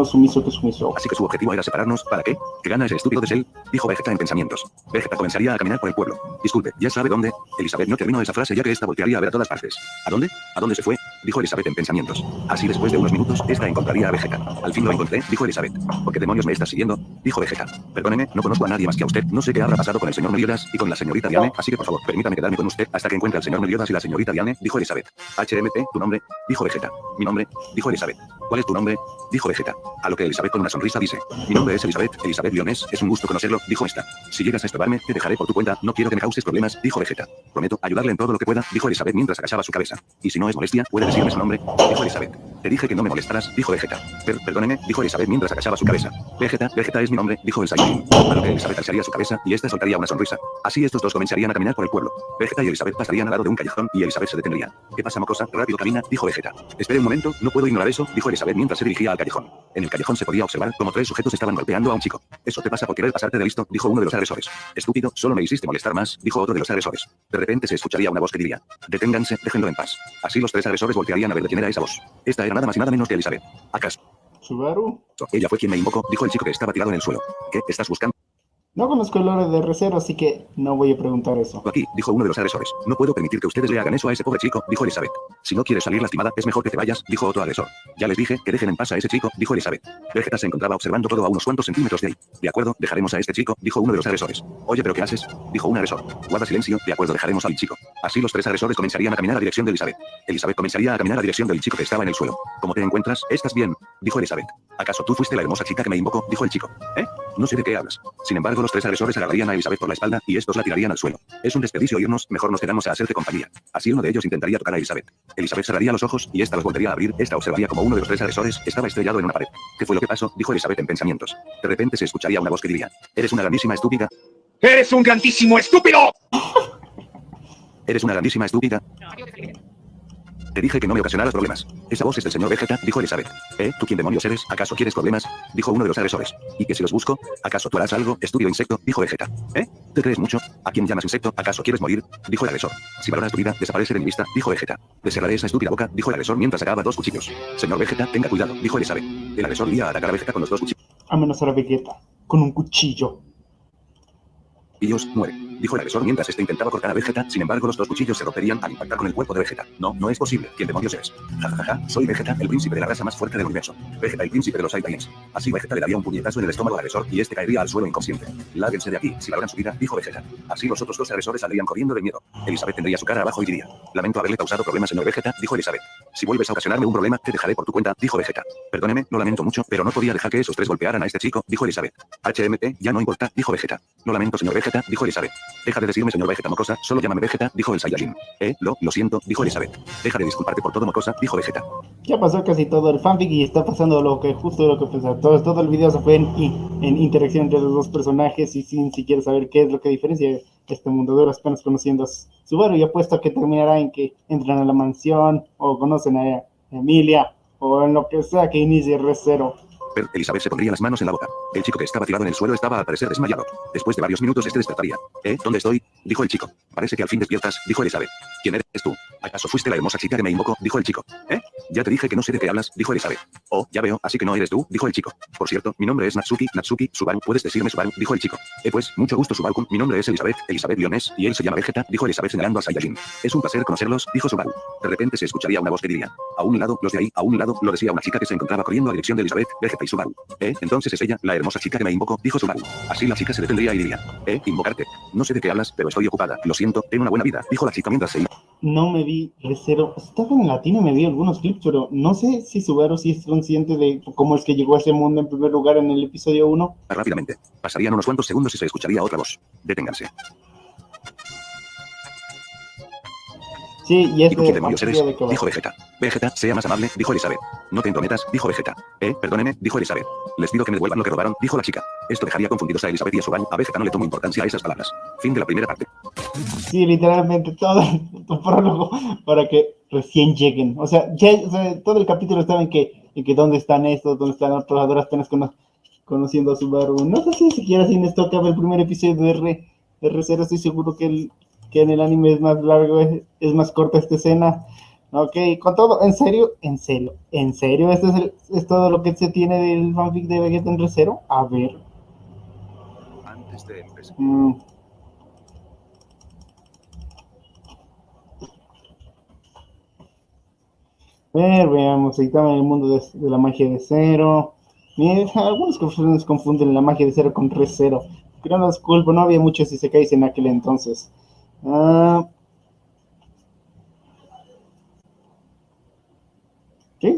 Sumiso que sumiso. Así que su objetivo era separarnos, ¿para qué? ¿Que gana ese estúpido de Cell? Dijo Vegeta en pensamientos. Vegeta comenzaría a caminar por el pueblo. Disculpe, ¿ya sabe dónde? Elizabeth no terminó esa frase ya que esta voltearía a ver todas partes. ¿A dónde? ¿A dónde se fue? Dijo Elizabeth en pensamientos. Así después de unos minutos, esta encontraría a Vegeta. Al fin lo encontré, dijo Elizabeth. ¿Por qué demonios me estás siguiendo? Dijo Vegeta. Perdóneme, no conozco a nadie más que a usted. No sé qué habrá pasado con el señor Meliodas y con la señorita Diane, así que por favor, permítame quedarme con usted hasta que encuentre al señor Meliodas y la señorita Diane, dijo Elizabeth. HMP, tu nombre, dijo Vegeta. Mi nombre, dijo Elizabeth. ¿Cuál es tu nombre? Dijo Vegeta. A lo que Elizabeth con una sonrisa dice. Mi nombre es Elizabeth, Elizabeth Lionés, es un gusto conocerlo, dijo esta. Si llegas a estorbarme, te dejaré por tu cuenta, no quiero que me causes problemas, dijo Vegeta. Prometo ayudarle en todo lo que pueda, dijo Elizabeth mientras agachaba su cabeza. Y si no es molestia, puede decirme su nombre, dijo Elizabeth. Te dije que no me molestarás, dijo Vegeta. Per- perdóneme, dijo Elizabeth mientras agachaba su cabeza. Vegeta, Vegeta es mi nombre, dijo el Saiyajin. A lo que Elizabeth alzaría su cabeza y esta soltaría una sonrisa. Así estos dos comenzarían a caminar por el pueblo. Vegeta y Elizabeth pasarían al lado de un callejón y Elizabeth se detendría. ¿Qué pasa, mocosa? Rápido camina, dijo Vegeta. Espere un momento, no puedo ignorar eso, dijo Elizabeth mientras se dirigía al callejón. En el callejón se podía observar como tres sujetos estaban golpeando a un chico. Eso te pasa por querer pasarte de listo, dijo uno de los agresores. Estúpido, solo me hiciste molestar más, dijo otro de los agresores. De repente se escucharía una voz que diría, deténganse, déjenlo en paz. Así los tres agresores voltearían a ver de quién era esa voz. Esta era nada más y nada menos que Elizabeth. ¿Acaso? Subaru. Ella fue quien me invocó, dijo el chico que estaba tirado en el suelo. ¿Qué estás buscando No conozco el lore de Recero, así que no voy a preguntar eso. aquí? Dijo uno de los agresores. No puedo permitir que ustedes le hagan eso a ese pobre chico, dijo Elizabeth. Si no quieres salir lastimada, es mejor que te vayas, dijo otro agresor. Ya les dije que dejen en paz a ese chico, dijo Elizabeth. Vegeta se encontraba observando todo a unos cuantos centímetros de ahí. De acuerdo, dejaremos a este chico, dijo uno de los agresores. Oye, pero ¿qué haces? Dijo un agresor. Guarda silencio, de acuerdo, dejaremos al chico. Así los tres agresores comenzarían a caminar a dirección de Elizabeth. Elizabeth comenzaría a caminar a dirección del chico que estaba en el suelo. ¿Cómo te encuentras? ¿Estás bien? Dijo Elizabeth. ¿Acaso tú fuiste la hermosa chica que me invocó? Dijo el chico. ¿Eh? No sé de qué hablas. Sin embargo, los tres agresores agarrarían a Elizabeth por la espalda y estos la tirarían al suelo. Es un desperdicio irnos, mejor nos quedamos a hacerte compañía. Así uno de ellos intentaría tocar a Elizabeth. Elizabeth cerraría los ojos y esta los volvería a abrir. Esta observaría como uno de los tres agresores estaba estrellado en una pared. ¿Qué fue lo que pasó? Dijo Elizabeth en pensamientos. De repente se escucharía una voz que diría: Eres una grandísima estúpida. ¡Eres un grandísimo estúpido! Eres una grandísima estúpida. Te dije que no me ocasionaras problemas. Esa voz es del señor Vegeta, dijo Elizabeth. ¿Eh? ¿Tú quién demonios eres? ¿Acaso quieres problemas? Dijo uno de los agresores. ¿Y que si los busco? ¿Acaso tú harás algo? Estudio insecto, dijo Vegeta. ¿Eh? ¿Te crees mucho? ¿A quién llamas insecto? ¿Acaso quieres morir? Dijo el agresor. Si valoras tu vida, desaparece de mi vista, dijo Vegeta. Le cerraré esa estúpida boca, dijo el agresor mientras sacaba dos cuchillos. Señor Vegeta, tenga cuidado, dijo Elizabeth. El agresor iba a atacar a Vegeta con los dos cuchillos. Amenazar a Vegeta con un cuchillo. Y Dios muere, dijo el agresor mientras este intentaba cortar a Vegeta, sin embargo los dos cuchillos se romperían al impactar con el cuerpo de Vegeta. No, no es posible, ¿quién demonios eres? Ja ja ja, soy Vegeta, el príncipe de la raza más fuerte del universo. Vegeta, el príncipe de los Saiyajins. Así Vegeta le daría un puñetazo en el estómago al agresor y este caería al suelo inconsciente. Lárguense de aquí, si valoran su vida, dijo Vegeta. Así los otros dos agresores saldrían corriendo de miedo. Elizabeth tendría su cara abajo y diría, lamento haberle causado problemas señor Vegeta, dijo Elizabeth. Si vuelves a ocasionarme un problema, te dejaré por tu cuenta, dijo Vegeta. Perdóneme, lo lamento mucho, pero no podía dejar que esos tres golpearan a este chico, dijo Elizabeth. HMT, ya no importa, dijo Vegeta. Lo lamento señor Vegeta, dijo Elizabeth. Deja de decirme señor Vegeta Mocosa, solo llámame Vegeta, dijo el Saiyajin. Eh, lo, lo siento, dijo Elizabeth. Deja de disculparte por todo Mocosa, dijo Vegeta. Ya pasó casi todo el fanfic y está pasando lo que justo lo que pensaba. Todo, todo el video se fue en, en interacción entre los dos personajes y sin siquiera saber qué es lo que diferencia este mundo de horas apenas conociendo a Subaru y apuesto a que terminará en que entran a la mansión o conocen a Emilia o en lo que sea que inicie R0. Pero Elizabeth se pondría las manos en la boca. El chico que estaba tirado en el suelo estaba al parecer desmayado. Después de varios minutos este despertaría. ¿Eh? ¿Dónde estoy? Dijo el chico. Parece que al fin despiertas, dijo Elizabeth. ¿Quién eres tú? ¿Acaso fuiste la hermosa chica que me invocó? Dijo el chico. ¿Eh? Ya te dije que no sé de qué hablas, dijo Elizabeth. Oh, ya veo, así que no eres tú, dijo el chico. Por cierto, mi nombre es Natsuki, Natsuki, Subaru, puedes decirme Subaru, dijo el chico. Eh pues, mucho gusto Subaru, mi nombre es Elizabeth, Elizabeth Leones, y él se llama Vegeta, dijo Elizabeth señalando a Saiyajin. Es un placer conocerlos, dijo Subaru. De repente se escucharía una voz que diría. A un lado, los de ahí, a un lado, lo decía una chica que se encontraba corriendo a dirección de Elizabeth, Vegeta y Subaru. Eh, entonces es ella, la hermosa chica que me invocó, dijo Subaru. Así la chica se detendría y diría. Eh, invocarte. No sé de qué hablas, pero estoy ocupada. Lo siento, ten una buena vida, dijo la chica mientras se iba. No me vi Recero. Estaba en latino y me vi algunos clips, pero no sé si Subaru sí es consciente de cómo es que llegó a ese mundo en primer lugar en el episodio 1. Rápidamente. Pasarían unos cuantos segundos y se escucharía otra voz. Deténganse. Sí, y es ¿Y tú quién demonios de, eres? de. Dijo Vegeta. Vegeta, sea más amable, dijo Elizabeth. No te entrometas, dijo Vegeta. Eh, perdóneme, dijo Elizabeth. Les pido que me devuelvan lo que robaron, dijo la chica. Esto dejaría confundidos a Elizabeth y a Subaru. A Vegeta no le tomo importancia a esas palabras. Fin de la primera parte. Sí, literalmente todo tu prólogo para que recién lleguen. O sea, ya, o sea, todo el capítulo estaba en que, en que dónde están estos, dónde están otros, ahora apenas cono- conociendo a Subaru. No sé si siquiera si en esto acaba el primer episodio de R, R0, estoy seguro que, el, que en el anime es más largo, es, es más corta esta escena. Ok, con todo, en serio, en serio, en serio, esto es, el- es todo lo que se tiene del fanfic de Vegeta en R0. A ver. Antes de empezar. mm. A ver, veamos, en el mundo de, de la magia de cero. Miren, algunos personas confunden la magia de cero con re cero. Pero no es culpa, no había muchos isekais en aquel entonces. Ah.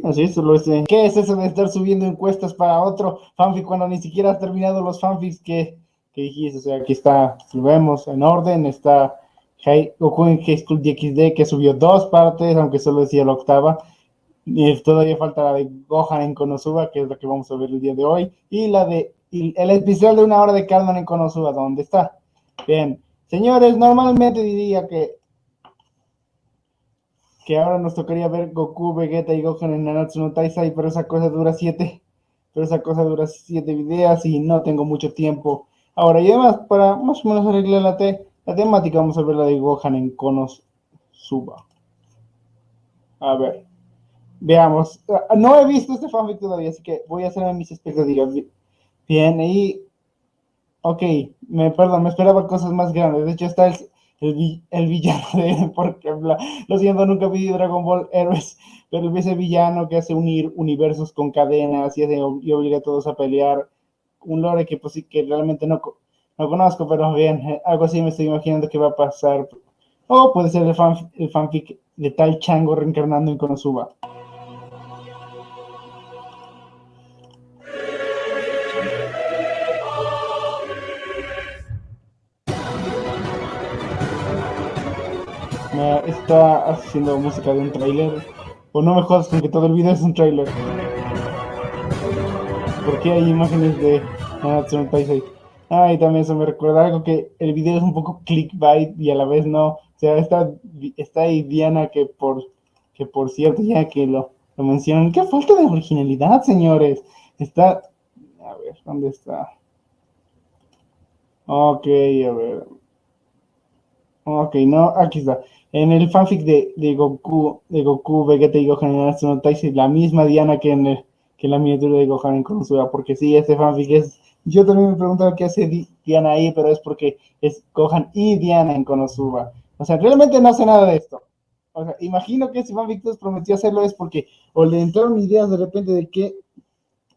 Así es, solo ese. ¿Qué es eso de estar subiendo encuestas para otro fanfic cuando ni siquiera has terminado los fanfics que, que dijiste? O sea, aquí está, si lo vemos en orden, está High, Goku en High School DxD que subió dos partes, aunque solo decía la octava. Y todavía falta la de Gohan en Konosuba, que es la que vamos a ver el día de hoy. Y la de el especial de una hora de Carmen en Konosuba, ¿dónde está? Bien, señores, normalmente diría que que ahora nos tocaría ver Goku, Vegeta y Gohan en Nanatsu no Taisai, pero esa cosa dura siete, pero esa cosa dura siete videos y no tengo mucho tiempo. Ahora, y además, para más o menos arreglar la, te- la temática, vamos a ver la de Gohan en Konosuba. A ver, veamos. Ah, No he visto este fanfic todavía, así que voy a hacerme mis expectativas. Bien, y... Ok, me, perdón, me esperaba cosas más grandes. De hecho, está el, el, vi- el villano de... Porque, lo siento, nunca vi Dragon Ball Heroes, pero ese villano que hace unir universos con cadenas y, hace, y obliga a todos a pelear. Un lore que pues que realmente no, no conozco, pero bien, eh, algo así me estoy imaginando que va a pasar. O puede ser el, fan, el fanfic de tal chango reencarnando en Konosuba. Está haciendo música de un tráiler. O no me jodas con que todo el video es un tráiler. ¿Por qué hay imágenes de Nanatsu no Taisai? Ah, también eso me recuerda algo que el video es un poco clickbait y a la vez no. O sea, está, está ahí Diana que por que por cierto, ya que lo, lo mencionan, qué falta de originalidad, señores. Está, a ver, ¿dónde está? Ok, a ver. Ok, no, aquí está. En el fanfic de, de Goku, de Goku, Vegeta y Gohan en Natsuno Taisei, la misma Diana que en, el, que la miniatura de Gohan en Konosuba, porque sí, este fanfic es... Yo también me preguntaba qué hace Di- Diana ahí, pero es porque es Gohan y Diana en Konosuba. O sea, realmente no sé nada de esto. O sea, imagino que si fanfic 2 prometió hacerlo es porque o le entraron ideas de repente de qué,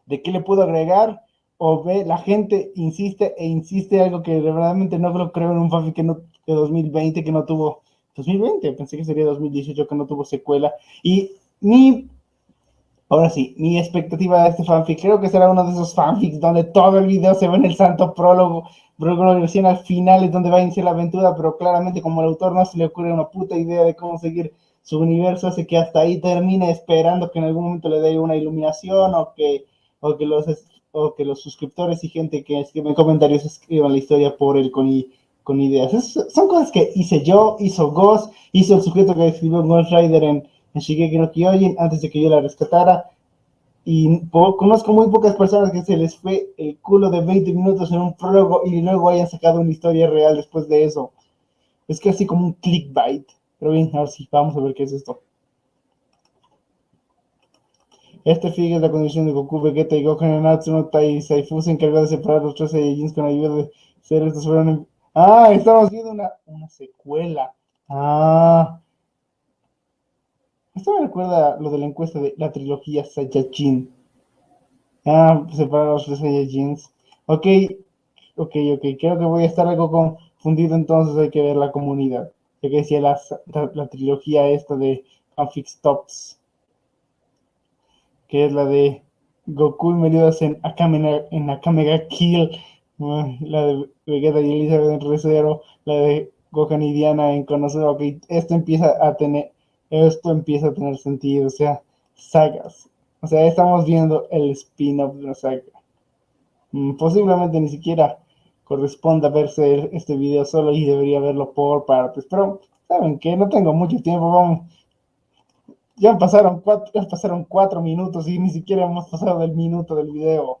de qué le puedo agregar, o ve, la gente insiste e insiste algo que realmente no lo creo en un fanfic que no, de 2020 que no tuvo, 2020, pensé que sería 2018 que no tuvo secuela, y mi, ahora sí, mi expectativa de este fanfic, creo que será uno de esos fanfics donde todo el video se ve en el santo prólogo, prólogo recién al final es donde va a iniciar la aventura, pero claramente como el autor no se le ocurre una puta idea de cómo seguir su universo, hace que hasta ahí termine esperando que en algún momento le dé una iluminación o que, o que los o que los suscriptores y gente que escribe en comentarios escriban la historia por él con, con ideas. Son cosas que hice yo, hizo Ghost, hizo el sujeto que escribió Ghost Rider en, en Shigeki no Kyojin antes de que yo la rescatara. Y conozco muy pocas personas que se les fue el culo de 20 minutos en un prólogo y luego hayan sacado una historia real después de eso. Es casi como un clickbait. Pero bien, ahora sí, vamos a ver qué es esto. Este fig es la condición de Goku, Vegeta y Gohan en Natsuno Tai Saifu se encargó de separar los tres Saiyajins con ayuda de seres estos fueron Ah, estamos viendo una, una secuela. Ah. Esto me recuerda lo de la encuesta de la trilogía Saiyajin. Ah, separar los tres Saiyajins. Ok, ok, ok. Creo que voy a estar algo confundido, entonces hay que ver la comunidad. Ya que decía la, la, trilogía esta de Fanfic Stops que es la de Goku y Meliodas en Akame, en Akame Kill, la de Vegeta y Elizabeth en Recero, la de Gohan y Diana en Konosuba, ok, esto empieza a tener, esto empieza a tener sentido, o sea, sagas, o sea, estamos viendo el spin-off de una saga. Mm, Posiblemente ni siquiera corresponda verse este video solo y debería verlo por partes, pero ¿saben qué? No tengo mucho tiempo, vamos, ya pasaron cuatro, ya pasaron cuatro minutos y ni siquiera hemos pasado del minuto del video.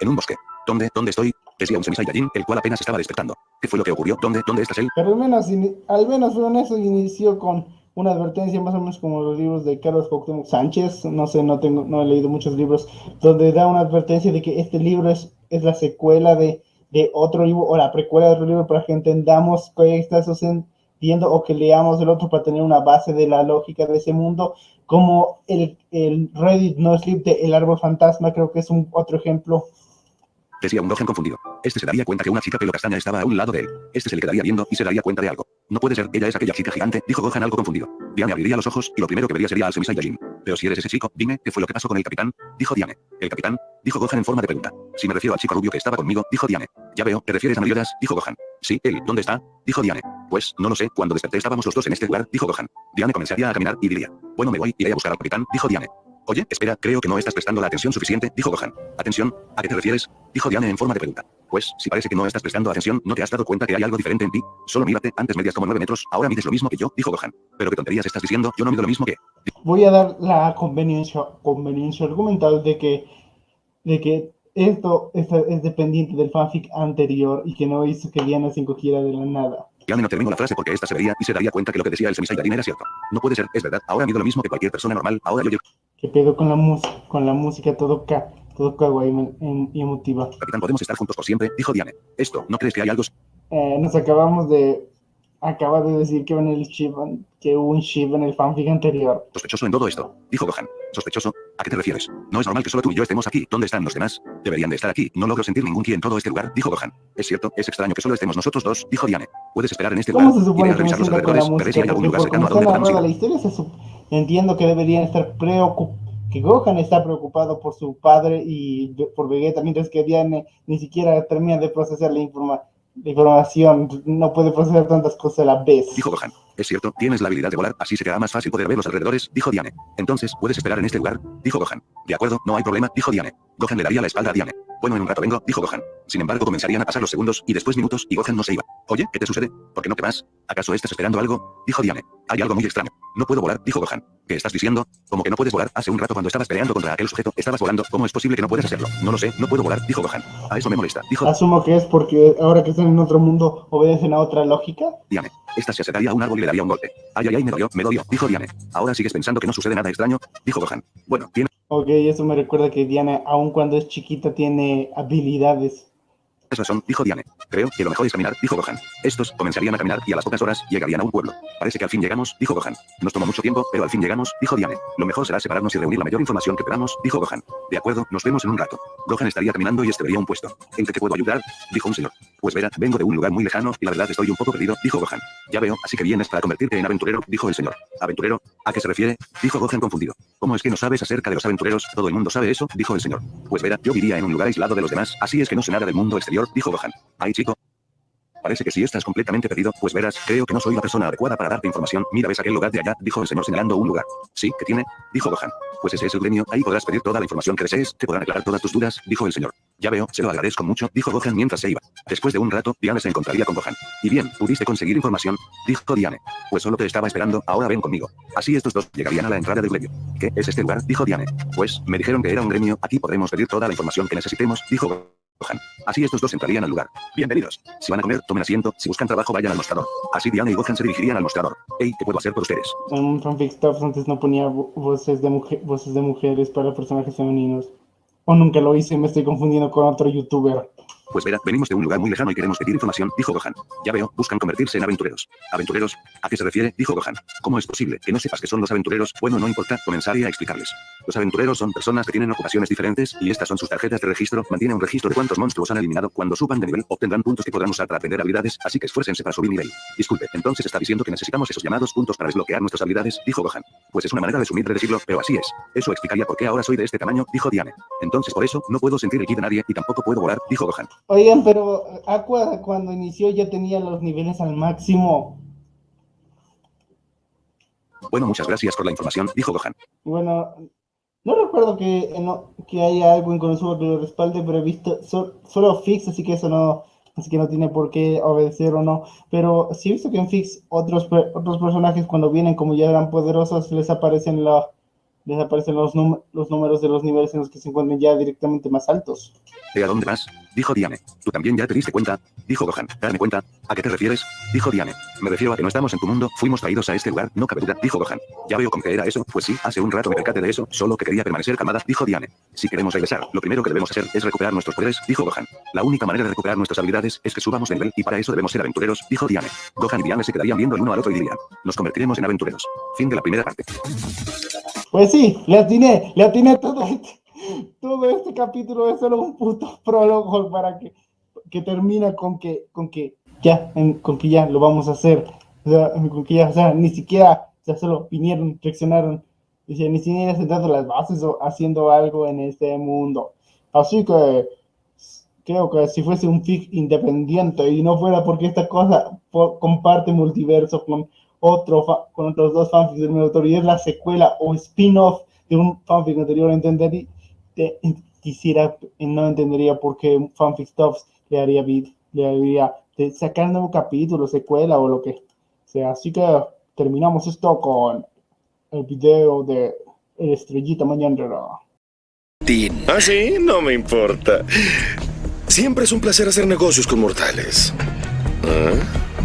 En un bosque. ¿Dónde? ¿Dónde estoy? Decía un semisaiyajin, el cual apenas estaba despertando. ¿Qué fue lo que ocurrió? ¿Dónde? ¿Dónde estás él? Pero al menos, al menos fueron eso inició con una advertencia más o menos como los libros de Carlos Cuauhtémoc Sánchez. No sé, no tengo, no he leído muchos libros donde da una advertencia de que este libro es, es la secuela de, de otro libro o la precuela de otro libro para que entendamos qué está sucediendo o que leamos el otro para tener una base de la lógica de ese mundo. Como el, el Reddit No Sleep de El Árbol Fantasma, creo que es un otro ejemplo Decía un Gohan confundido. Este se daría cuenta que una chica pelo castaña estaba a un lado de él. Este se le quedaría viendo y se daría cuenta de algo. No puede ser, ella es aquella chica gigante, dijo Gohan algo confundido. Diane abriría los ojos y lo primero que vería sería al Semisaiyajin. Pero si eres ese chico, dime, ¿qué fue lo que pasó con el capitán? Dijo Diane. ¿El capitán? Dijo Gohan en forma de pregunta. Si me refiero al chico rubio que estaba conmigo, dijo Diane. Ya veo, ¿te refieres a Meliodas? Dijo Gohan. Sí, él, ¿dónde está? Dijo Diane. Pues, no lo sé, cuando desperté estábamos los dos en este lugar, dijo Gohan. Diane comenzaría a caminar y diría. Bueno, me voy, iré a buscar al capitán, dijo Diane. Oye, espera, creo que no estás prestando la atención suficiente, dijo Gohan. ¿Atención? ¿A qué te refieres? Dijo Diane en forma de pregunta. Pues, si parece que no estás prestando atención, ¿no te has dado cuenta que hay algo diferente en ti? Solo mírate, antes medías como 9 metros, ahora mides lo mismo que yo, dijo Gohan. Pero qué tonterías estás diciendo, yo no mido lo mismo que... voy a dar la conveniencia, conveniencia argumental de que, de que esto es, es dependiente del fanfic anterior y que no hizo que Diana se encogiera de la nada. Diane no terminó la frase porque esta se vería y se daría cuenta que lo que decía el Semisaiyajin era cierto. No puede ser, es verdad, ahora mido lo mismo que cualquier persona normal, ahora yo... yo ¿Qué pedo con la música? Con la música todo ca, todo kawaii y emotiva. capitán, podemos estar juntos por siempre, dijo Diane. Esto, ¿no crees que hay algo... Eh, nos acabamos de, acaba de decir que, en el ship, que hubo un ship en el fanfic anterior. Sospechoso en todo esto, dijo Gohan. ¿Sospechoso? ¿A qué te refieres? No es normal que solo tú y yo estemos aquí. ¿Dónde están los demás? Deberían de estar aquí. No logro sentir ningún ki en todo este lugar, dijo Gohan. Es cierto, es extraño que solo estemos nosotros dos, dijo Diane. Puedes esperar en este lugar. ¿Cómo se supone Iré a revisar los alrededores, veré si hay algún lugar cercano a donde podamos narrada la ir. historia, se sup- entiendo que deberían estar preocupados, que Gohan está preocupado por su padre y por Vegeta, mientras que Diane ni siquiera termina de procesar la, informa- la información, no puede procesar tantas cosas a la vez. Dijo Gohan. Es cierto, tienes la habilidad de volar, así será más fácil poder ver los alrededores, dijo Diane. Entonces, puedes esperar en este lugar, dijo Gohan. De acuerdo, no hay problema, dijo Diane. Gohan le daría la espalda a Diane. Bueno, en un rato vengo, dijo Gohan. Sin embargo, comenzarían a pasar los segundos, y después minutos, y Gohan no se iba. Oye, ¿qué te sucede? ¿Por qué no te vas? ¿Acaso estás esperando algo? Dijo Diane. Hay algo muy extraño. No puedo volar, dijo Gohan. ¿Qué estás diciendo? Como que no puedes volar. Hace un rato cuando estabas peleando contra aquel sujeto, estabas volando. ¿Cómo es posible que no puedas hacerlo? No lo sé, no puedo volar, dijo Gohan. A eso me molesta, dijo. Asumo que es porque ahora que están en otro mundo obedecen a otra lógica. Diane. Esta se acercaría a un árbol y le daría un golpe. Ay, ay, ay, me dolió, me dolió, dijo Diane. Ahora sigues pensando que no sucede nada extraño, dijo Gohan. Bueno, tiene. Ok, eso me recuerda que Diana, aun cuando es chiquita, tiene habilidades. Es razón, dijo Diane. Creo que lo mejor es caminar, dijo Gohan. Estos comenzarían a caminar y a las pocas horas llegarían a un pueblo. Parece que al fin llegamos, dijo Gohan. Nos tomó mucho tiempo, pero al fin llegamos, dijo Diane. Lo mejor será separarnos y reunir la mayor información que podamos, dijo Gohan. De acuerdo, nos vemos en un rato. Gohan estaría caminando y este vería un puesto. ¿En qué te puedo ayudar? Dijo un señor. Pues verá, vengo de un lugar muy lejano y la verdad estoy un poco perdido, dijo Gohan. Ya veo, así que vienes para convertirte en aventurero, dijo el señor. ¿Aventurero? ¿A qué se refiere? Dijo Gohan confundido. ¿Cómo es que no sabes acerca de los aventureros? Todo el mundo sabe eso, dijo el señor. Pues verá, yo vivía en un lugar aislado de los demás, así es que no sé nada del mundo exterior, dijo Gohan. Ay chico. Parece que si estás completamente perdido, pues verás, creo que no soy la persona adecuada para darte información. Mira, ves aquel lugar de allá, dijo el señor señalando un lugar. Sí, ¿qué tiene? Dijo Gohan. Pues ese es el gremio, ahí podrás pedir toda la información que desees, te podrán aclarar todas tus dudas, dijo el señor. Ya veo, se lo agradezco mucho, dijo Gohan mientras se iba. Después de un rato, Diane se encontraría con Gohan. Y bien, ¿pudiste conseguir información? Dijo Diane. Pues solo te estaba esperando, ahora ven conmigo. Así estos dos llegarían a la entrada del gremio. ¿Qué es este lugar? Dijo Diane. Pues, me dijeron que era un gremio, aquí podremos pedir toda la información que necesitemos, dijo Gohan. Así estos dos entrarían al lugar. Bienvenidos. Si van a comer, tomen asiento. Si buscan trabajo, vayan al mostrador. Así Diana y Gohan se dirigirían al mostrador. Hey, ¿qué puedo hacer por ustedes? En Fanfic antes no ponía vo- voces de, voces de mujeres para personajes femeninos. O nunca lo hice, me estoy confundiendo con otro youtuber. Pues verá, venimos de un lugar muy lejano y queremos pedir información, dijo Gohan. Ya veo, buscan convertirse en aventureros. ¿Aventureros? ¿A qué se refiere? Dijo Gohan. ¿Cómo es posible que no sepas qué son los aventureros? Bueno, no importa, comenzaré a explicarles. Los aventureros son personas que tienen ocupaciones diferentes y estas son sus tarjetas de registro. Mantiene un registro de cuántos monstruos han eliminado. Cuando suban de nivel, obtendrán puntos que podrán usar para aprender habilidades, así que esfuércense para subir nivel. Disculpe, entonces está diciendo que necesitamos esos llamados puntos para desbloquear nuestras habilidades, dijo Gohan. Pues es una manera de sumir de decirlo, pero así es. Eso explicaría por qué ahora soy de este tamaño, dijo Diane. Entonces por eso, no puedo sentir el ki de nadie y tampoco puedo volar, dijo Gohan. Oigan, pero Aqua cuando inició ya tenía los niveles al máximo. Bueno, muchas gracias por la información, dijo Gohan. Bueno, no recuerdo que, eh, no, que haya algo en Konosuba que lo respalde, pero he visto so- solo Fix, así que eso no, así que no tiene por qué obedecer o no. Pero sí he visto que en Fix otros, otros personajes cuando vienen como ya eran poderosos les aparecen la, les aparecen los, num- los números de los niveles en los que se encuentran ya directamente más altos. ¿De a dónde vas? Dijo Diane. ¿Tú también ya te diste cuenta? Dijo Gohan. Darme cuenta. ¿A qué te refieres? Dijo Diane. Me refiero a que no estamos en tu mundo, fuimos traídos a este lugar, no cabe duda, dijo Gohan. Ya veo con qué era eso, pues sí, hace un rato me percaté de eso, solo que quería permanecer calmada, dijo Diane. Si queremos regresar, lo primero que debemos hacer es recuperar nuestros poderes, dijo Gohan. La única manera de recuperar nuestras habilidades es que subamos de nivel y para eso debemos ser aventureros, dijo Diane. Gohan y Diane se quedarían viendo el uno al otro y dirían, nos convertiremos en aventureros. Fin de la primera parte. Pues sí, le atiné, le atiné todo todo este capítulo es solo un puto prólogo para que, que termina con que, con que ya, con que ya lo vamos a hacer. O sea, con que ya, o sea, ni siquiera, ya solo vinieron, reaccionaron, o sea, ni siquiera sentando las bases o haciendo algo en este mundo. Así que creo que si fuese un fic independiente y no fuera porque esta cosa po- comparte multiverso con otro con otros dos fanfics del mismo autor y es la secuela o spin-off de un fanfic anterior, entendería, te- quisiera, no entendería por qué Fanfic Stuffs le haría, le haría de sacar nuevo capítulo, secuela o lo que sea. Así que terminamos esto con el video de el Estrellita Mañanera. ¿Ah, sí? No me importa. Siempre es un placer hacer negocios con mortales. ¿Ah?